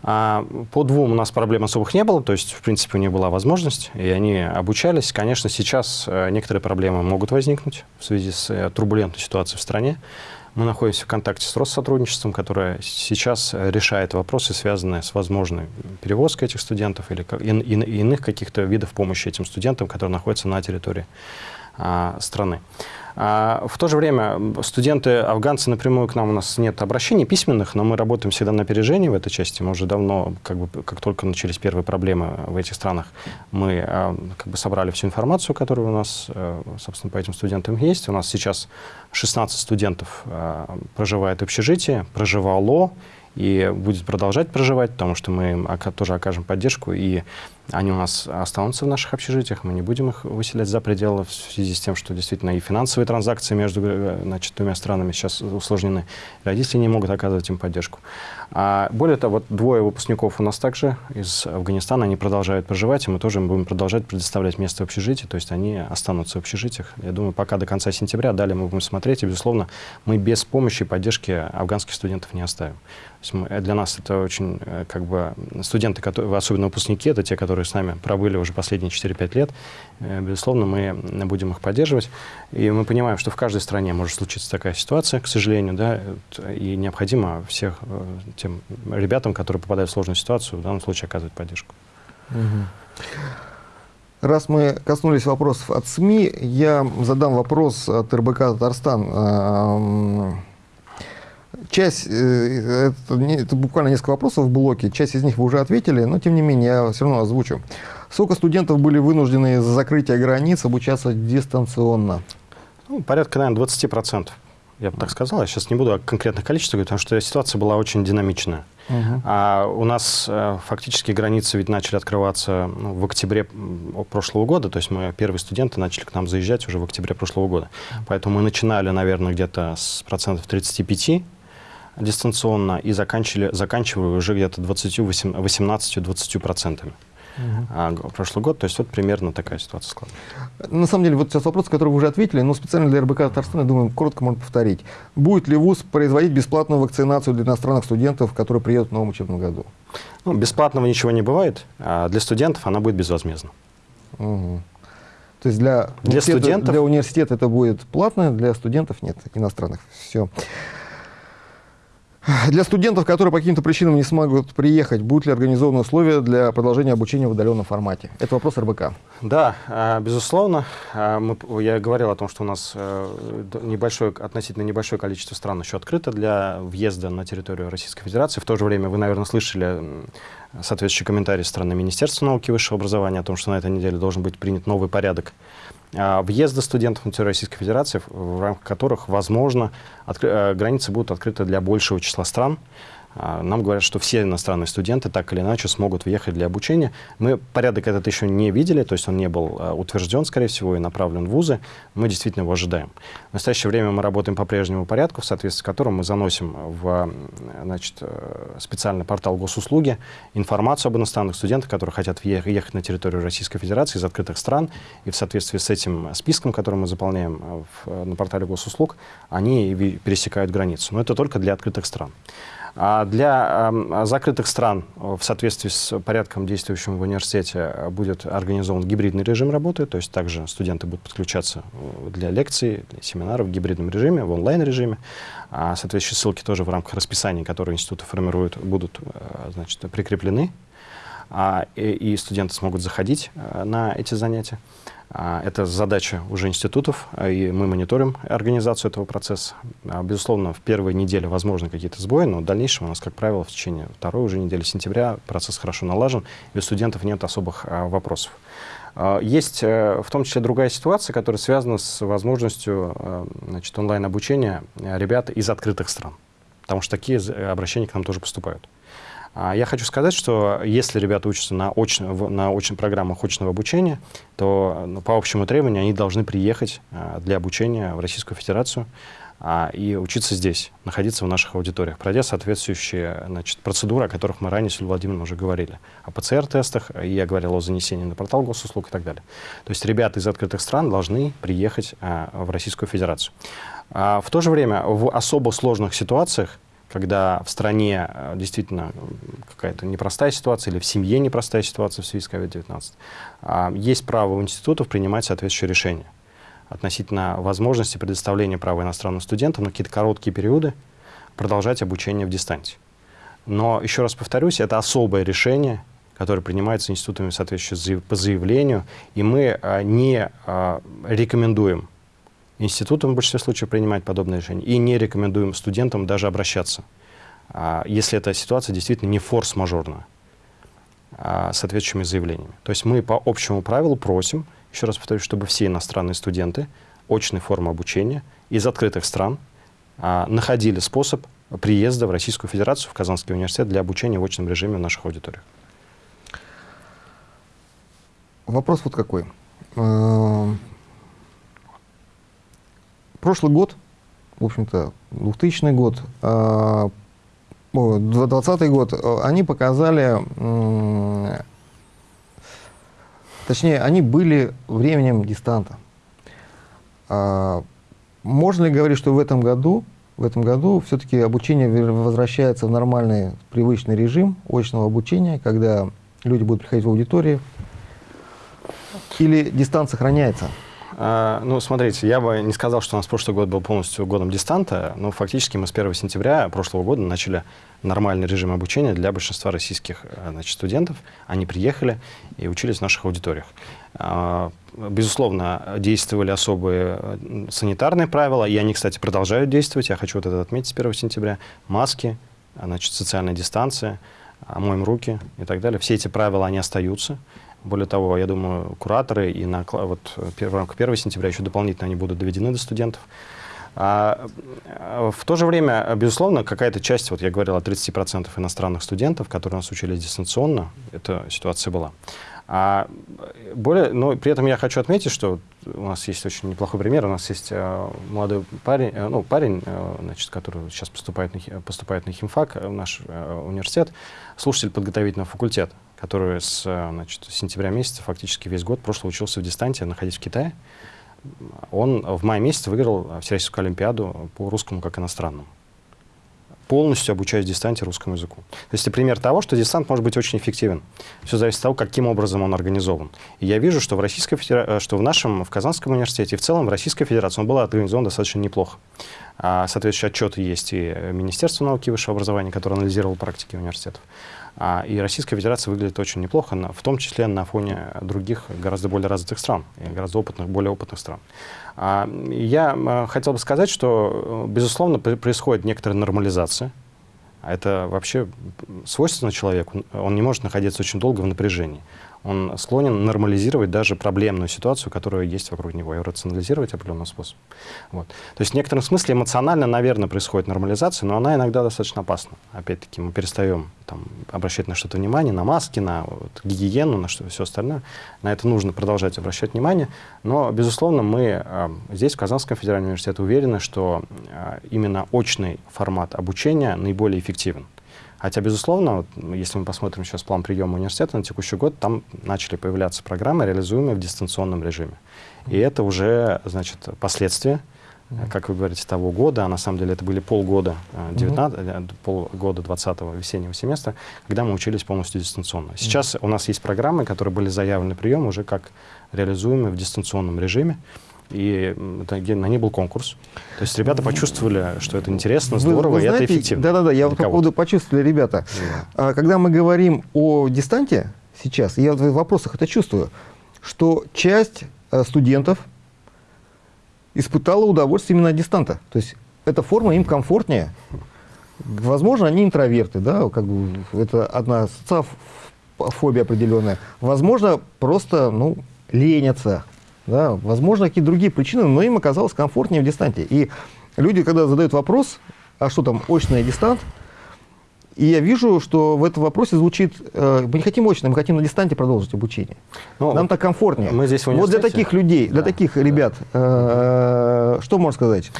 А по двум у нас проблем особых не было, то есть, в принципе, у них была возможность, и они обучались. Конечно, сейчас э, некоторые проблемы могут возникнуть в связи с э, турбулентной ситуацией в стране. Мы находимся в контакте с Россотрудничеством, которое сейчас решает вопросы, связанные с возможной перевозкой этих студентов или иных каких-то видов помощи этим студентам, которые находятся на территории а, страны. А, в то же время студенты афганцы напрямую к нам у нас нет обращений письменных, но мы работаем всегда на опережении в этой части. Мы уже давно, как, бы, как только начались первые проблемы в этих странах, мы а, как бы собрали всю информацию, которая у нас, э, собственно, по этим студентам есть. У нас сейчас 16 студентов а, проживает в общежитии, проживало и будет продолжать проживать, потому что мы им тоже окажем поддержку, и они у нас останутся в наших общежитиях, мы не будем их выселять за пределы в связи с тем, что действительно и финансовые транзакции между э, значит, двумя странами сейчас усложнены. Родители не могут оказывать им поддержку. А более того, вот двое выпускников у нас также из Афганистана, они продолжают проживать, и мы тоже будем продолжать предоставлять место в общежитии, то есть они останутся в общежитиях. Я думаю, пока до конца сентября, далее мы будем смотреть, и, безусловно, мы без помощи и поддержки афганских студентов не оставим. Мы, для нас это очень, э, как бы, студенты, которые, особенно выпускники, это те, которые с нами пробыли уже последние 4-5 лет. Э, безусловно, мы будем их поддерживать. И мы понимаем, что в каждой стране может случиться такая ситуация, к сожалению, да, и необходимо всех э, тем ребятам, которые попадают в сложную ситуацию, в данном случае оказывать поддержку. Раз мы коснулись вопросов от СМИ, я задам вопрос от РБК «Татарстан». Часть, э, это, это буквально несколько вопросов в блоке, часть из них вы уже ответили, но тем не менее я все равно озвучу. Сколько студентов были вынуждены из-за закрытия границ обучаться дистанционно? Ну, порядка, наверное, 20%. Я бы так сказал. Я сейчас не буду о конкретных количествах говорить, потому что ситуация была очень динамичная. Угу. А у нас э, фактически границы ведь начали открываться ну, в октябре прошлого года, то есть мы первые студенты начали к нам заезжать уже в октябре прошлого года. Поэтому мы начинали, наверное, где-то с процентов 35 дистанционно и заканчивали, заканчивали уже где-то 18-20 процентами. Угу. А, прошлый год, то есть вот примерно такая ситуация складывается. На самом деле, вот сейчас вопрос, который вы уже ответили, но специально для РБК Татарстана, я думаю, коротко можно повторить. Будет ли ВУЗ производить бесплатную вакцинацию для иностранных студентов, которые приедут в новом учебном году? Ну, бесплатного ничего не бывает, а для студентов она будет безвозмездна. Угу. То есть для, для, студентов? для университета это будет платно, для студентов нет, иностранных. Все. Для студентов, которые по каким-то причинам не смогут приехать, будут ли организованы условия для продолжения обучения в удаленном формате? Это вопрос РБК. Да, а, безусловно. А, я говорил о том, что у нас э, небольшое, относительно небольшое количество стран еще открыто для въезда на территорию Российской Федерации. В то же время вы, наверное, слышали соответствующий комментарий страны Министерства науки и высшего образования о том, что на этой неделе должен быть принят новый порядок въезда студентов на территорию Российской Федерации, в рамках которых, возможно, э, границы будут открыты для большего числа стран. А, нам говорят, что все иностранные студенты так или иначе смогут въехать для обучения. Мы порядок этот еще не видели, то есть он не был а, утвержден, скорее всего, и направлен в вузы. Мы действительно его ожидаем. В настоящее время мы работаем по прежнему порядку, в соответствии с которым мы заносим в значит, э, специальный портал госуслуги информацию об иностранных студентах, которые хотят ехать на территорию Российской Федерации из открытых стран. И в соответствии с этим списком, который мы заполняем э, в, на портале госуслуг, они пересекают границу. Но это только для открытых стран. А для закрытых стран в соответствии с порядком, действующим в университете, будет организован гибридный режим работы, то есть также студенты будут подключаться э, для лекций, для семинаров в гибридном режиме, в онлайн-режиме. А соответствующие ссылки тоже в рамках расписания, которые институты формируют, будут э, значит, прикреплены, а, и студенты смогут заходить э, на эти занятия. А, это задача уже институтов, а, и мы мониторим организацию этого процесса. А, безусловно, в первой неделе возможны какие-то сбои, но в дальнейшем у нас, как правило, в течение второй уже недели сентября процесс хорошо налажен, и у студентов нет особых вопросов. Есть э, в том числе другая ситуация, которая связана с возможностью э, значит, онлайн-обучения ребят из открытых стран, потому что такие обращения к нам тоже поступают. А я хочу сказать, что если ребята учатся на, очно, на очных программах очного обучения, то ну, по общему требованию они должны приехать а, для обучения в Российскую Федерацию а, и учиться здесь, находиться в наших аудиториях, пройдя соответствующие значит, процедуры, о которых мы ранее с Юлией Владимировной уже говорили. О ПЦР-тестах, я говорил о занесении на портал госуслуг и так далее. То есть ребята из открытых стран должны приехать в Российскую Федерацию. В то же время в особо сложных ситуациях когда в стране э, действительно какая-то непростая ситуация или в семье непростая ситуация в связи с COVID-19, а, есть право у институтов принимать соответствующие решения относительно возможности предоставления права иностранным студентам на какие-то короткие периоды продолжать обучение в дистанции. Но, еще раз повторюсь, это особое решение, которое принимается институтами соответствующие по заявлению, и мы а, не а, рекомендуем институтам в большинстве случаев принимать подобные решения. И не рекомендуем студентам даже обращаться, а, если эта ситуация действительно не форс-мажорная, а, с соответствующими заявлениями. То есть мы по общему правилу просим, еще раз повторюсь, чтобы все иностранные студенты очной формы обучения из открытых стран а, находили способ приезда в Российскую Федерацию, в Казанский университет для обучения в очном режиме в наших аудиториях. Вопрос вот какой. Прошлый год, в общем-то, 2000 год, 2020 а, год, э, они показали, точнее, они были временем дистанта. А, можно ли говорить, что в этом году, в этом году все-таки обучение возвращается в нормальный, привычный режим очного обучения, когда люди будут приходить в аудитории, или дистант сохраняется? А, ну, смотрите, я бы не сказал, что у нас прошлый год был полностью годом дистанта, но фактически мы с 1 сентября прошлого года начали нормальный режим обучения для большинства российских э, значит, студентов. Они приехали и учились в наших аудиториях. А, безусловно, действовали особые э, санитарные правила, и они, кстати, продолжают действовать. Я хочу вот это отметить с 1 сентября. Маски, значит, социальная дистанция, моем руки и так далее. Все эти правила, они остаются. Более того, я думаю, кураторы и на, вот, в рамках 1 сентября еще дополнительно они будут доведены до студентов. А, в то же время, безусловно, какая-то часть, вот я говорил о 30% иностранных студентов, которые у нас учились дистанционно, эта ситуация была. А более, но при этом я хочу отметить, что у нас есть очень неплохой пример. У нас есть э, молодой парень, э, ну, парень э, значит, который сейчас поступает на, поступает на химфак в наш университет, слушатель подготовительного факультета который с значит, сентября месяца фактически весь год прошлого учился в дистанте, находясь в Китае. Он в мае месяце выиграл Всероссийскую Олимпиаду по русскому как иностранному полностью обучаясь дистанте русскому языку. То есть это пример того, что дистант может быть очень эффективен. Все зависит от того, каким образом он организован. И я вижу, что в, Российской Федера... что в нашем, в Казанском университете и в целом в Российской Федерации он был организован достаточно неплохо. А, соответствующие отчеты есть и Министерство науки и высшего образования, которое анализировало практики университетов. А, и Российская Федерация выглядит очень неплохо, в том числе на фоне других гораздо более развитых стран, гораздо опытных, более опытных стран. А, я хотел бы сказать, что, безусловно, происходит некоторая нормализация. Это вообще свойственно человеку. Он не может находиться очень долго в напряжении он склонен нормализировать даже проблемную ситуацию, которая есть вокруг него, и рационализировать определенным способом. Вот. То есть в некотором смысле эмоционально, наверное, происходит нормализация, но она иногда достаточно опасна. Опять-таки мы перестаем там, обращать на что-то внимание, на маски, на вот, гигиену, на что, все остальное. На это нужно продолжать обращать внимание. Но, безусловно, мы э, здесь, в Казанском федеральном университете, уверены, что э, именно очный формат обучения наиболее эффективен. Хотя, безусловно, вот, если мы посмотрим сейчас план приема университета на текущий год, там начали появляться программы, реализуемые в дистанционном режиме. И это уже, значит, последствия, как вы говорите, того года, а на самом деле это были полгода, 19, mm -hmm. полгода 20-го весеннего семестра, когда мы учились полностью дистанционно. Сейчас mm -hmm. у нас есть программы, которые были заявлены прием уже как реализуемые в дистанционном режиме и на ней был конкурс. То есть ребята почувствовали, что это интересно, здорово, вы, вы знаете, и это эффективно. Да-да-да, я вот по поводу почувствовали, ребята. Да. Когда мы говорим о дистанте сейчас, я в вопросах это чувствую, что часть э, студентов испытала удовольствие именно от дистанта. То есть эта форма им комфортнее. Возможно, они интроверты, да, как бы это одна социофобия определенная. Возможно, просто, ну, ленятся, да, возможно, какие-то другие причины, но им оказалось комфортнее в дистанте. И люди, когда задают вопрос, а что там, очный дистант, и я вижу, что в этом вопросе звучит, э, мы не хотим очно, мы хотим на дистанте продолжить обучение. Ну, Нам так комфортнее. Мы здесь вот для таких людей, да, для таких да. ребят, э, что можно сказать?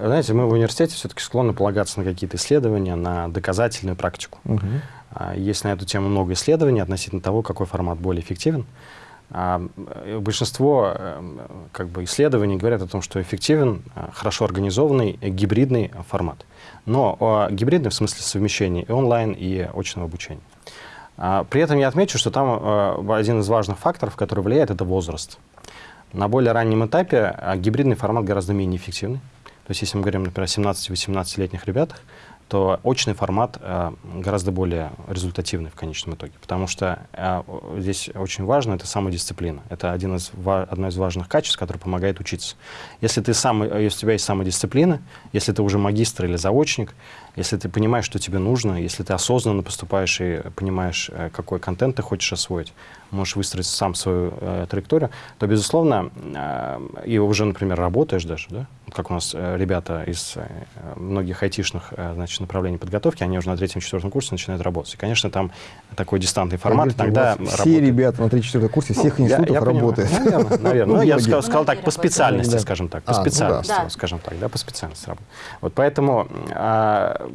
Знаете, мы в университете все-таки склонны полагаться на какие-то исследования, на доказательную практику. Угу. Есть на эту тему много исследований относительно того, какой формат более эффективен. А, э, большинство эм, как бы, исследований говорят о том, что эффективен э, хорошо организованный гибридный формат. Но гибридный в смысле совмещения и онлайн, и очного обучения. А, при этом я отмечу, что там э, один из важных факторов, который влияет, это возраст. На более раннем этапе гибридный формат гораздо менее эффективный. То есть если мы говорим, например, о 17-18-летних ребятах, то очный формат э, гораздо более результативный в конечном итоге, потому что э, здесь очень важно это самодисциплина. Это один из, одно из важных качеств, которое помогает учиться. Если, ты сам, если у тебя есть самодисциплина, если ты уже магистр или заочник, если ты понимаешь, что тебе нужно, если ты осознанно поступаешь и понимаешь, э, какой контент ты хочешь освоить, можешь выстроить сам свою э, траекторию, то, безусловно, э, и уже, например, работаешь даже, да? Как у нас э, ребята из э, многих айтишных э, значит, направлений подготовки, они уже на третьем-четвертом курсе начинают работать. И, конечно, там такой дистантный формат Говорите, иногда Все работает. ребята на третьем-четвертом курсе всех ну, институтов я, я работают. Наверное, наверное. Ну, я сказал, сказал так, по специальности, скажем так, по а, ну специальности, ну, да. скажем так, да, по специальности работают. Вот поэтому а,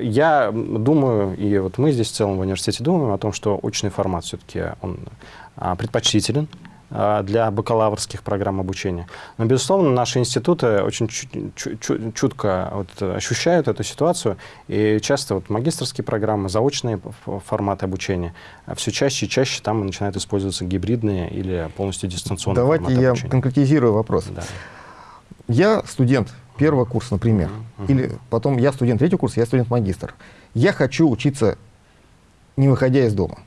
я думаю, и вот мы здесь в целом в университете думаем о том, что очный формат все-таки он а, предпочтителен для бакалаврских программ обучения. Но, безусловно, наши институты очень чутко вот ощущают эту ситуацию, и часто вот магистрские программы, заочные форматы обучения, все чаще и чаще там начинают использоваться гибридные или полностью дистанционные Давайте я обучения. конкретизирую вопрос. Да. Я студент первого курса, например, uh -huh. или потом я студент третьего курса, я студент-магистр. Я хочу учиться, не выходя из дома.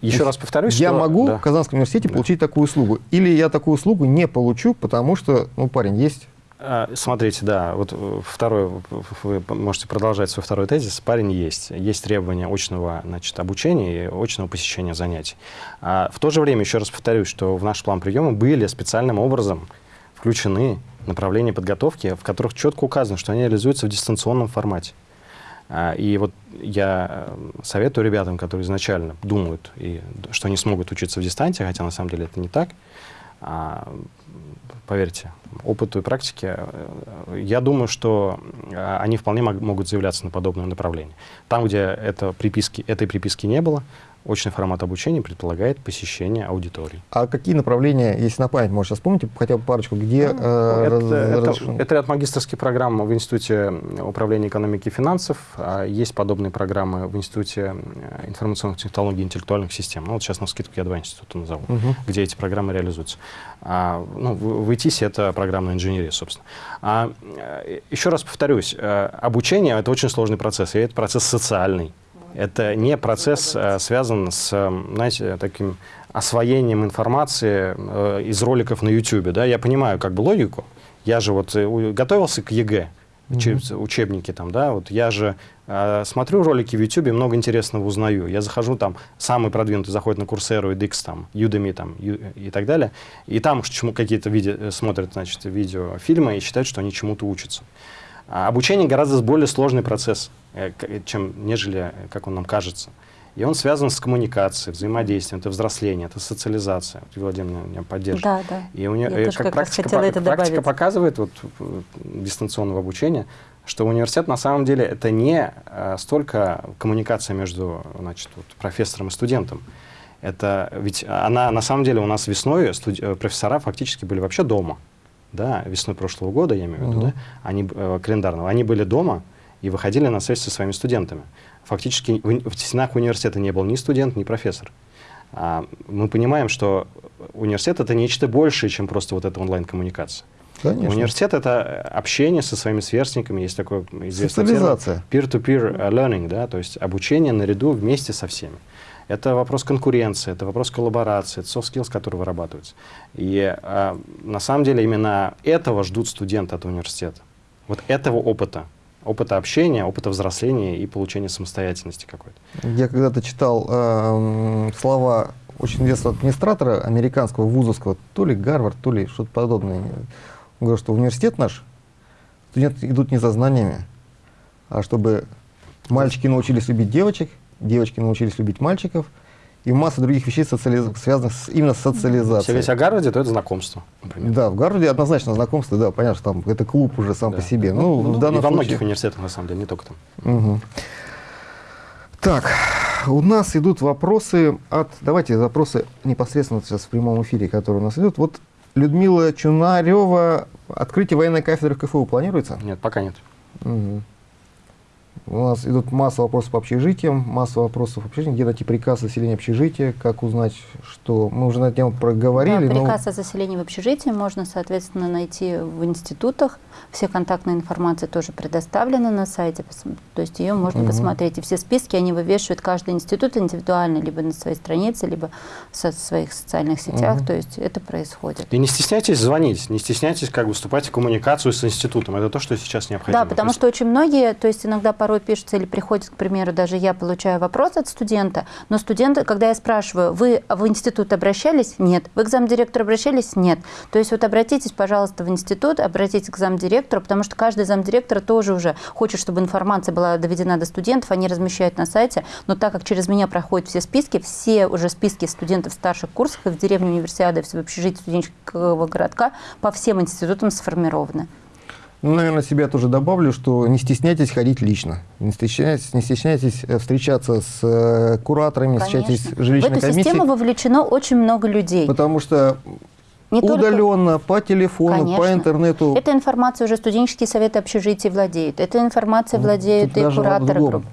Еще раз повторюсь, я что... могу да. в Казанском университете да. получить такую услугу, или я такую услугу не получу, потому что, ну, парень, есть а, Смотрите, да, вот э, второй, вы можете продолжать свой второй тезис. Парень есть. Есть требования очного значит, обучения и очного посещения занятий. А в то же время, еще раз повторюсь, что в наш план приема были специальным образом включены направления подготовки, в которых четко указано, что они реализуются в дистанционном формате. А, и вот я э, советую ребятам, которые изначально думают, и, что они смогут учиться в дистанции, хотя на самом деле это не так, а, поверьте, опыту и практике, я думаю, что э, они вполне могут заявляться на подобное направление. Там, где это приписки, этой приписки не было, очный формат обучения предполагает посещение аудитории. А какие направления, если на память можете вспомнить, хотя бы парочку, где... Ну, э, это, раз, это, раз... это ряд магистрских программ в Институте управления экономики и финансов. А есть подобные программы в Институте э, информационных технологий и интеллектуальных систем. Ну, вот сейчас на скидку я два института назову, угу. где эти программы реализуются. А, ну, в, в ИТИС это программная инженерия, собственно. А, э, еще раз повторюсь, э, обучение — это очень сложный процесс, и это процесс социальный. Это не процесс э, связан с, знаете, таким освоением информации из роликов на YouTube. Да? Я понимаю как бы логику. Я же вот готовился к ЕГЭ, учеб, учебники там, да, вот я же э, смотрю ролики в YouTube, много интересного узнаю. Я захожу там, самый продвинутый заходит на Курсеру, edX, там, Udemy там, и так далее, и там какие-то видео, смотрят, значит, видео, фильмы и считают, что они чему-то учатся. А обучение гораздо более сложный процесс, э, чем нежели, э, как он нам кажется. И он связан с коммуникацией, взаимодействием, это взросление, это социализация. Вот Владимир меня поддерживает. Да, да. И у нее, Я как, как практика, по, это практика показывает вот, дистанционного обучения, что университет на самом деле это не а, столько коммуникация между значит, вот, профессором и студентом. Это ведь она на самом деле у нас весной студ... профессора фактически были вообще дома да, весной прошлого года, я имею в виду, угу. да, они, э, календарного, они были дома и выходили на связь со своими студентами. Фактически в, в стенах университета не был ни студент, ни профессор. А, мы понимаем, что университет — это нечто большее, чем просто вот эта онлайн-коммуникация. Конечно. Университет — это общение со своими сверстниками, есть такой известный термин peer-to-peer -peer learning, да, то есть обучение наряду вместе со всеми. Это вопрос конкуренции, это вопрос коллаборации, это soft skills, которые вырабатываются. И э, на самом деле именно этого ждут студенты от университета. Вот этого опыта. Опыта общения, опыта взросления и получения самостоятельности какой-то. Я когда-то читал э, слова очень известного администратора американского вузовского, то ли Гарвард, то ли что-то подобное. Он говорит, что университет наш, студенты идут не за знаниями, а чтобы мальчики научились любить девочек, девочки научились любить мальчиков, и масса других вещей, социализ... связанных с, именно с социализацией. Если говорить о Гарварде, то это знакомство. Например. Да, в Гарварде однозначно знакомство, да, понятно, что там это клуб уже сам да. по себе. Ну, ну, в данном и во случае... многих университетах, на самом деле, не только там. Угу. Так, у нас идут вопросы от... Давайте вопросы непосредственно сейчас в прямом эфире, которые у нас идут. Вот Людмила Чунарева, открытие военной кафедры в КФУ планируется? Нет, пока нет. Угу. У нас идут масса вопросов по общежитиям, масса вопросов вообще, где найти приказ о заселении общежития, как узнать, что мы уже на эту тему проговорили. Да, приказ но... о заселении в общежитии можно, соответственно, найти в институтах. Все контактная информация тоже предоставлена на сайте, то есть ее можно угу. посмотреть. И все списки они вывешивают каждый институт индивидуально, либо на своей странице, либо в своих социальных сетях, угу. то есть это происходит. И не стесняйтесь звонить, не стесняйтесь как выступать в коммуникацию с институтом, это то, что сейчас необходимо. Да, потому что очень многие, то есть иногда порой пишется или приходит, к примеру, даже я получаю вопрос от студента, но студенты, когда я спрашиваю, вы в институт обращались? Нет. Вы к замдиректору обращались? Нет. То есть вот обратитесь, пожалуйста, в институт, обратитесь к замдиректору, потому что каждый замдиректор тоже уже хочет, чтобы информация была доведена до студентов, они размещают на сайте, но так как через меня проходят все списки, все уже списки студентов старших курсов и в деревне универсиады, в общежитии студенческого городка по всем институтам сформированы. Ну, наверное, себя тоже добавлю, что не стесняйтесь ходить лично. Не стесняйтесь, не стесняйтесь э, встречаться с э, кураторами, Конечно. встречайтесь с жилищной В эту комиссией. систему вовлечено очень много людей. Потому что не удаленно, только... по телефону, Конечно. по интернету. Эта информация уже студенческие советы общежития владеют. Эта информация владеют Тут и кураторы групп.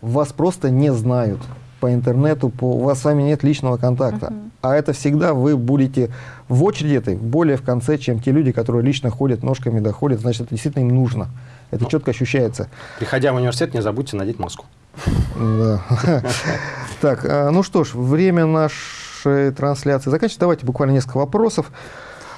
Вас просто не знают по интернету, по, у вас с вами нет личного контакта. Uh-huh. А это всегда вы будете в очереди этой более в конце, чем те люди, которые лично ходят, ножками доходят, значит, это действительно им нужно. Это ну, четко ощущается. Приходя в университет, не забудьте надеть маску. Да. Так, а, ну что ж, время нашей трансляции заканчивается. Давайте буквально несколько вопросов.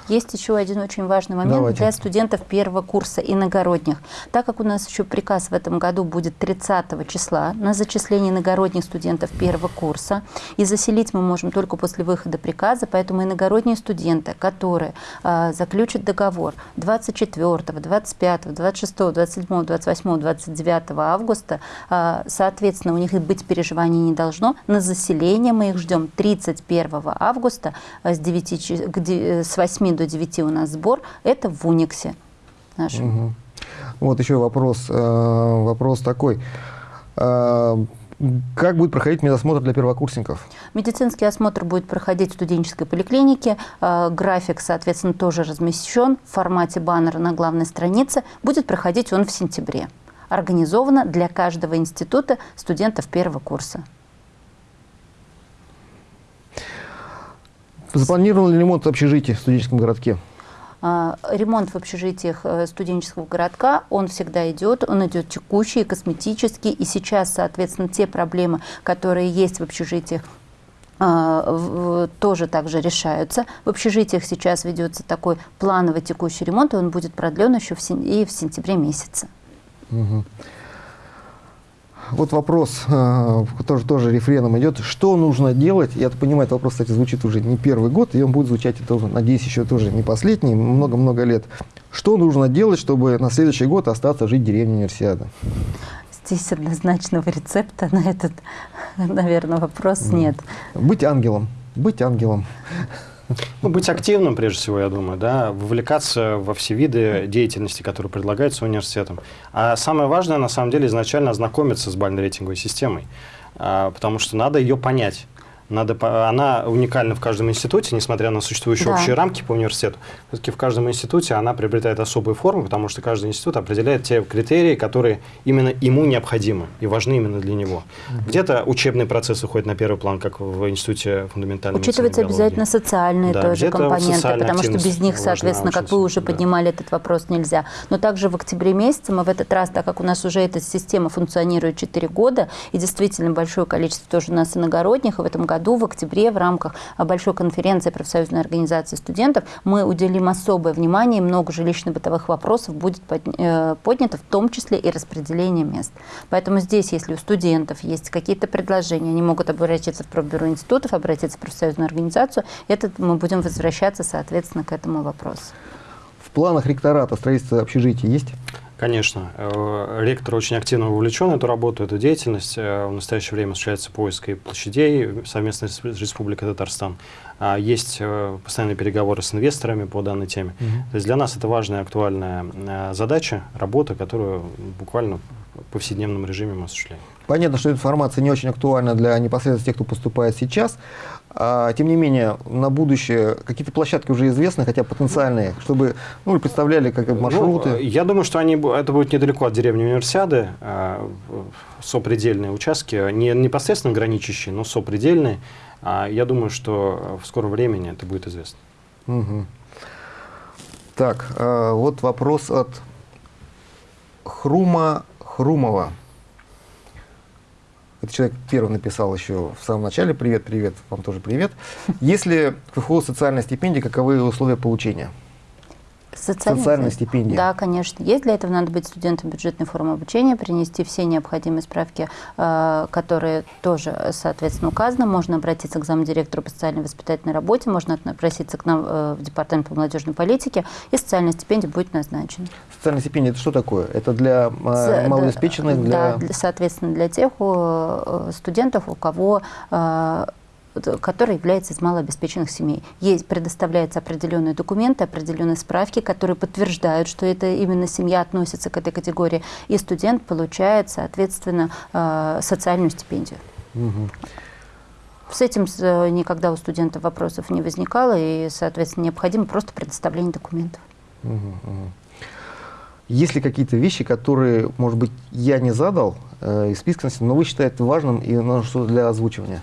Есть еще один очень важный момент Давайте. для студентов первого курса иногородних. Так как у нас еще приказ в этом году будет 30 числа на зачисление иногородних студентов первого курса, и заселить мы можем только после выхода приказа, поэтому иногородние студенты, которые э, заключат договор 24, 25, 26, 27, 28, 29 августа, э, соответственно, у них быть переживаний не должно. На заселение мы их ждем 31 августа с, 9, с 8 до 9 у нас сбор, это в Униксе нашем. Угу. Вот еще вопрос, э, вопрос такой. Э, Как будет проходить медосмотр для первокурсников? Медицинский осмотр будет проходить в студенческой поликлинике. Э, график, соответственно, тоже размещен в формате баннера на главной странице. Будет проходить он в сентябре. Организовано для каждого института студентов первого курса. Запланирован ли ремонт общежитий в студенческом городке? А, ремонт в общежитиях э, студенческого городка, он всегда идет, он идет текущий, косметический, и сейчас, соответственно, те проблемы, которые есть в общежитиях, а, тоже также решаются. В общежитиях сейчас ведется такой плановый текущий ремонт, и он будет продлен еще в, и в сентябре месяце. Угу. Вот вопрос, э, тоже, тоже рефреном идет. Что нужно делать? Я понимаю, этот вопрос, кстати, звучит уже не первый год, и он будет звучать, тоже, надеюсь, еще тоже не последний, много-много лет. Что нужно делать, чтобы на следующий год остаться жить в деревне Универсиада? Здесь однозначного рецепта на этот, наверное, вопрос нет. Быть ангелом. Быть ангелом. Ну, быть активным, прежде всего, я думаю, да, вовлекаться во все виды деятельности, которые предлагаются университетом. А самое важное, на самом деле, изначально ознакомиться с бально-рейтинговой системой, а, потому что надо ее понять. Надо, она уникальна в каждом институте, несмотря на существующие да. общие рамки по университету. Все-таки в каждом институте она приобретает особые формы, потому что каждый институт определяет те критерии, которые именно ему необходимы и важны именно для него. Угу. Где-то учебный процесс уходит на первый план, как в институте фундаментальной Учитывается обязательно социальные да, тоже компоненты, потому что без них, соответственно, как вы уже да. поднимали этот вопрос, нельзя. Но также в октябре месяце мы в этот раз, так как у нас уже эта система функционирует 4 года, и действительно большое количество тоже у нас иногородних, и в этом году году, в октябре, в рамках большой конференции профсоюзной организации студентов, мы уделим особое внимание, и много жилищно-бытовых вопросов будет э, поднято, в том числе и распределение мест. Поэтому здесь, если у студентов есть какие-то предложения, они могут обратиться в профбюро институтов, обратиться в профсоюзную организацию, это мы будем возвращаться, соответственно, к этому вопросу. В планах ректората строительства общежитий есть? Конечно. Э, ректор очень активно вовлечен в эту работу, эту деятельность. Э, в настоящее время осуществляется поиск и площадей совместно с Республикой Татарстан. А есть э, постоянные переговоры с инвесторами по данной теме. Угу. То есть для нас это важная, актуальная задача, работа, которую буквально в повседневном режиме мы осуществляем. Понятно, что информация не очень актуальна для непосредственно тех, кто поступает сейчас. А, тем не менее, на будущее какие-то площадки уже известны, хотя потенциальные, чтобы ну, представляли как маршруты? Ну, я думаю, что они, это будет недалеко от деревни Универсиады, а, сопредельные участки, не непосредственно граничащие, но сопредельные. А, я думаю, что в скором времени это будет известно. Угу. Так, а, вот вопрос от Хрума Хрумова. Этот человек первый написал еще в самом начале «Привет, привет, вам тоже привет». Если к ФХУ социальная стипендия, каковы условия получения? Социальная, Социальная стипендия. Да, конечно. Есть для этого надо быть студентом бюджетной формы обучения, принести все необходимые справки, э, которые тоже, соответственно, указаны. Можно обратиться к замдиректору по социальной воспитательной работе, можно обратиться к нам э, в департамент по молодежной политике, и социальная стипендия будет назначена. Социальная стипендия – это что такое? Это для э, малообеспеченных? Для... Да, соответственно, для тех студентов, у кого который является из малообеспеченных семей. Есть, предоставляются определенные документы, определенные справки, которые подтверждают, что это именно семья относится к этой категории, и студент получает, соответственно, э, социальную стипендию. Угу. С этим э, никогда у студентов вопросов не возникало, и, соответственно, необходимо просто предоставление документов. Угу, угу. Есть ли какие-то вещи, которые, может быть, я не задал э, из списка, но вы считаете важным и нужно для озвучивания?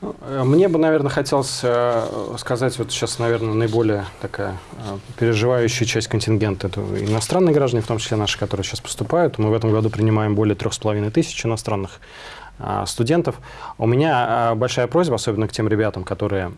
Ну, э, мне бы, наверное, хотелось э, сказать, вот сейчас, наверное, наиболее такая э, переживающая часть контингента, это иностранные граждане, в том числе наши, которые сейчас поступают. Мы в этом году принимаем более трех с половиной тысяч иностранных студентов. У меня большая просьба, особенно к тем ребятам, которые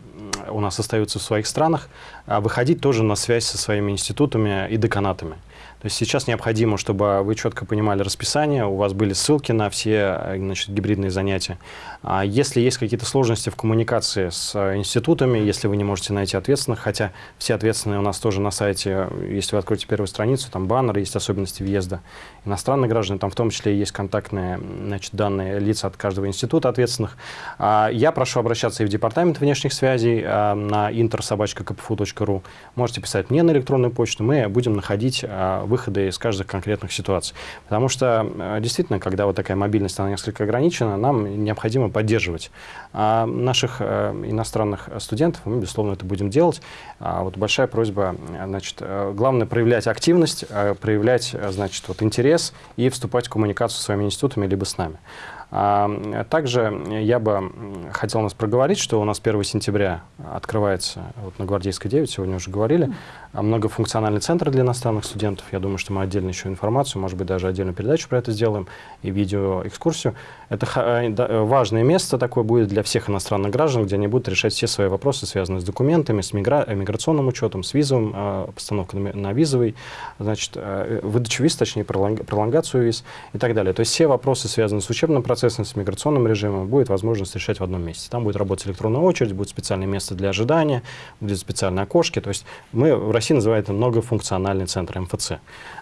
у нас остаются в своих странах, выходить тоже на связь со своими институтами и деканатами. То есть сейчас необходимо, чтобы вы четко понимали расписание, у вас были ссылки на все значит, гибридные занятия. А если есть какие-то сложности в коммуникации с институтами, если вы не можете найти ответственных, хотя все ответственные у нас тоже на сайте, если вы откроете первую страницу, там баннеры, есть особенности въезда иностранных граждан, там в том числе есть контактные значит, данные лица от каждого института ответственных. А я прошу обращаться и в департамент внешних связей а, на интерсобачка.кпфу.ру. Можете писать мне на электронную почту, мы будем находить выхода из каждых конкретных ситуаций. Потому что э, действительно, когда вот такая мобильность, она несколько ограничена, нам необходимо поддерживать а наших э, иностранных студентов, мы, безусловно, это будем делать. А вот большая просьба, значит, главное проявлять активность, проявлять, значит, вот интерес и вступать в коммуникацию с своими институтами либо с нами. А, также я бы хотел нас проговорить, что у нас 1 сентября открывается вот на Гвардейской 9, сегодня уже говорили, многофункциональный центр для иностранных студентов. Я думаю, что мы отдельно еще информацию, может быть, даже отдельную передачу про это сделаем и видеоэкскурсию. Это э, важное место такое будет для всех иностранных граждан, где они будут решать все свои вопросы, связанные с документами, с мигра... миграционным учетом, с визовым, э, постановкой на, визовый, значит, э, выдачу виз, точнее, пролонг... пролонгацию виз и так далее. То есть все вопросы, связанные с учебным процессом, с миграционным режимом, будет возможность решать в одном месте. Там будет работать электронная очередь, будет специальное место для ожидания, будет специальные окошки. То есть мы в России называют многофункциональный центр МФЦ.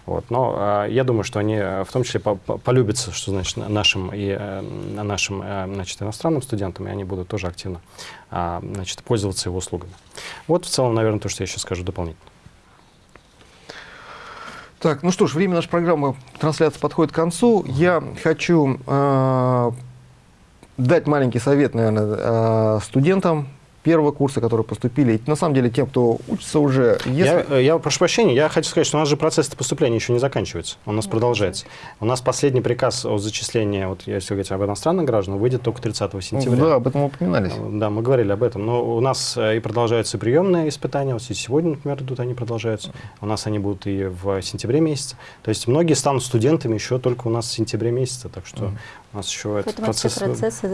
Вот. Но а, я думаю, что они в том числе по -по полюбятся, что значит нашим и э, нашим э, значит, иностранным студентам, и они будут тоже активно а, значит, пользоваться его услугами. Вот в целом, наверное, то, что я сейчас скажу дополнительно. Так, ну что ж, время нашей программы трансляции подходит к концу. Я хочу э, дать маленький совет, наверное, э, студентам, первого курса, которые поступили, и на самом деле тем, кто учится уже... Если... Я, э, я прошу прощения, я хочу сказать, что у нас же процесс поступления еще не заканчивается, он у нас продолжается. У нас последний приказ о зачислении, вот если говорить об иностранных гражданах, выйдет только 30 сентября. Да, об этом мы упоминались. Э, да, мы говорили об этом. Но у нас э, и продолжаются приемные испытания, вот сегодня, например, идут они продолжаются. У нас они будут и в сентябре месяце. То есть многие станут студентами еще только у нас в сентябре месяце, так что у нас еще этот процесс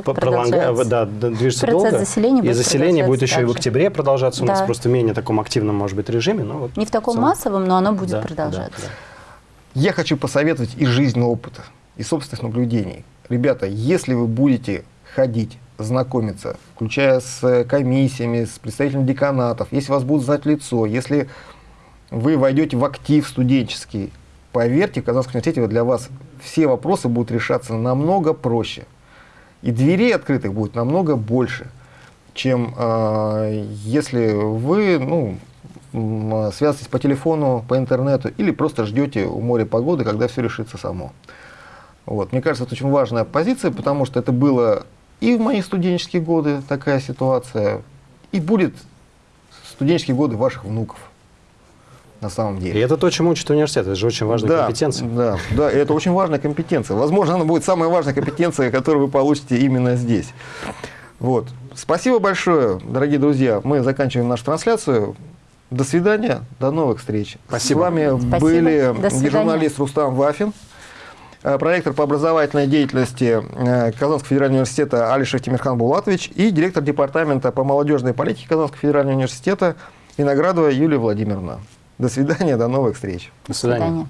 пролонга... да, движется процесс долго. Заселения и заселение будет еще также. и в октябре продолжаться. Да. У нас просто в менее таком активном, может быть, режиме. Но вот Не в таком целом... массовом, но оно будет да, продолжаться. Да, да. Я хочу посоветовать из жизненного опыта, и собственных наблюдений. Ребята, если вы будете ходить, знакомиться, включая с комиссиями, с представителями деканатов, если вас будут знать лицо, если вы войдете в актив студенческий, поверьте, в Казанском университете для вас все вопросы будут решаться намного проще. И дверей открытых будет намного больше, чем э, если вы ну, связываетесь по телефону, по интернету или просто ждете у моря погоды, когда все решится само. Вот. Мне кажется, это очень важная позиция, потому что это было и в мои студенческие годы такая ситуация, и будет студенческие годы ваших внуков на самом деле. И это то, чему учит университет, это же очень важная да, компетенция. Да, да, это очень важная компетенция. Возможно, она будет самая важная компетенция, которую вы получите именно здесь. Вот. Спасибо большое, дорогие друзья. Мы заканчиваем нашу трансляцию. До свидания, до новых встреч. Спасибо. С вами Спасибо. были журналист Рустам Вафин, э, проректор по образовательной деятельности э, Казанского федерального университета Алишев Тимирхан Булатович и директор департамента по молодежной политике Казанского федерального университета Виноградова Юлия Владимировна. До свидания, до новых встреч. До свидания. До свидания.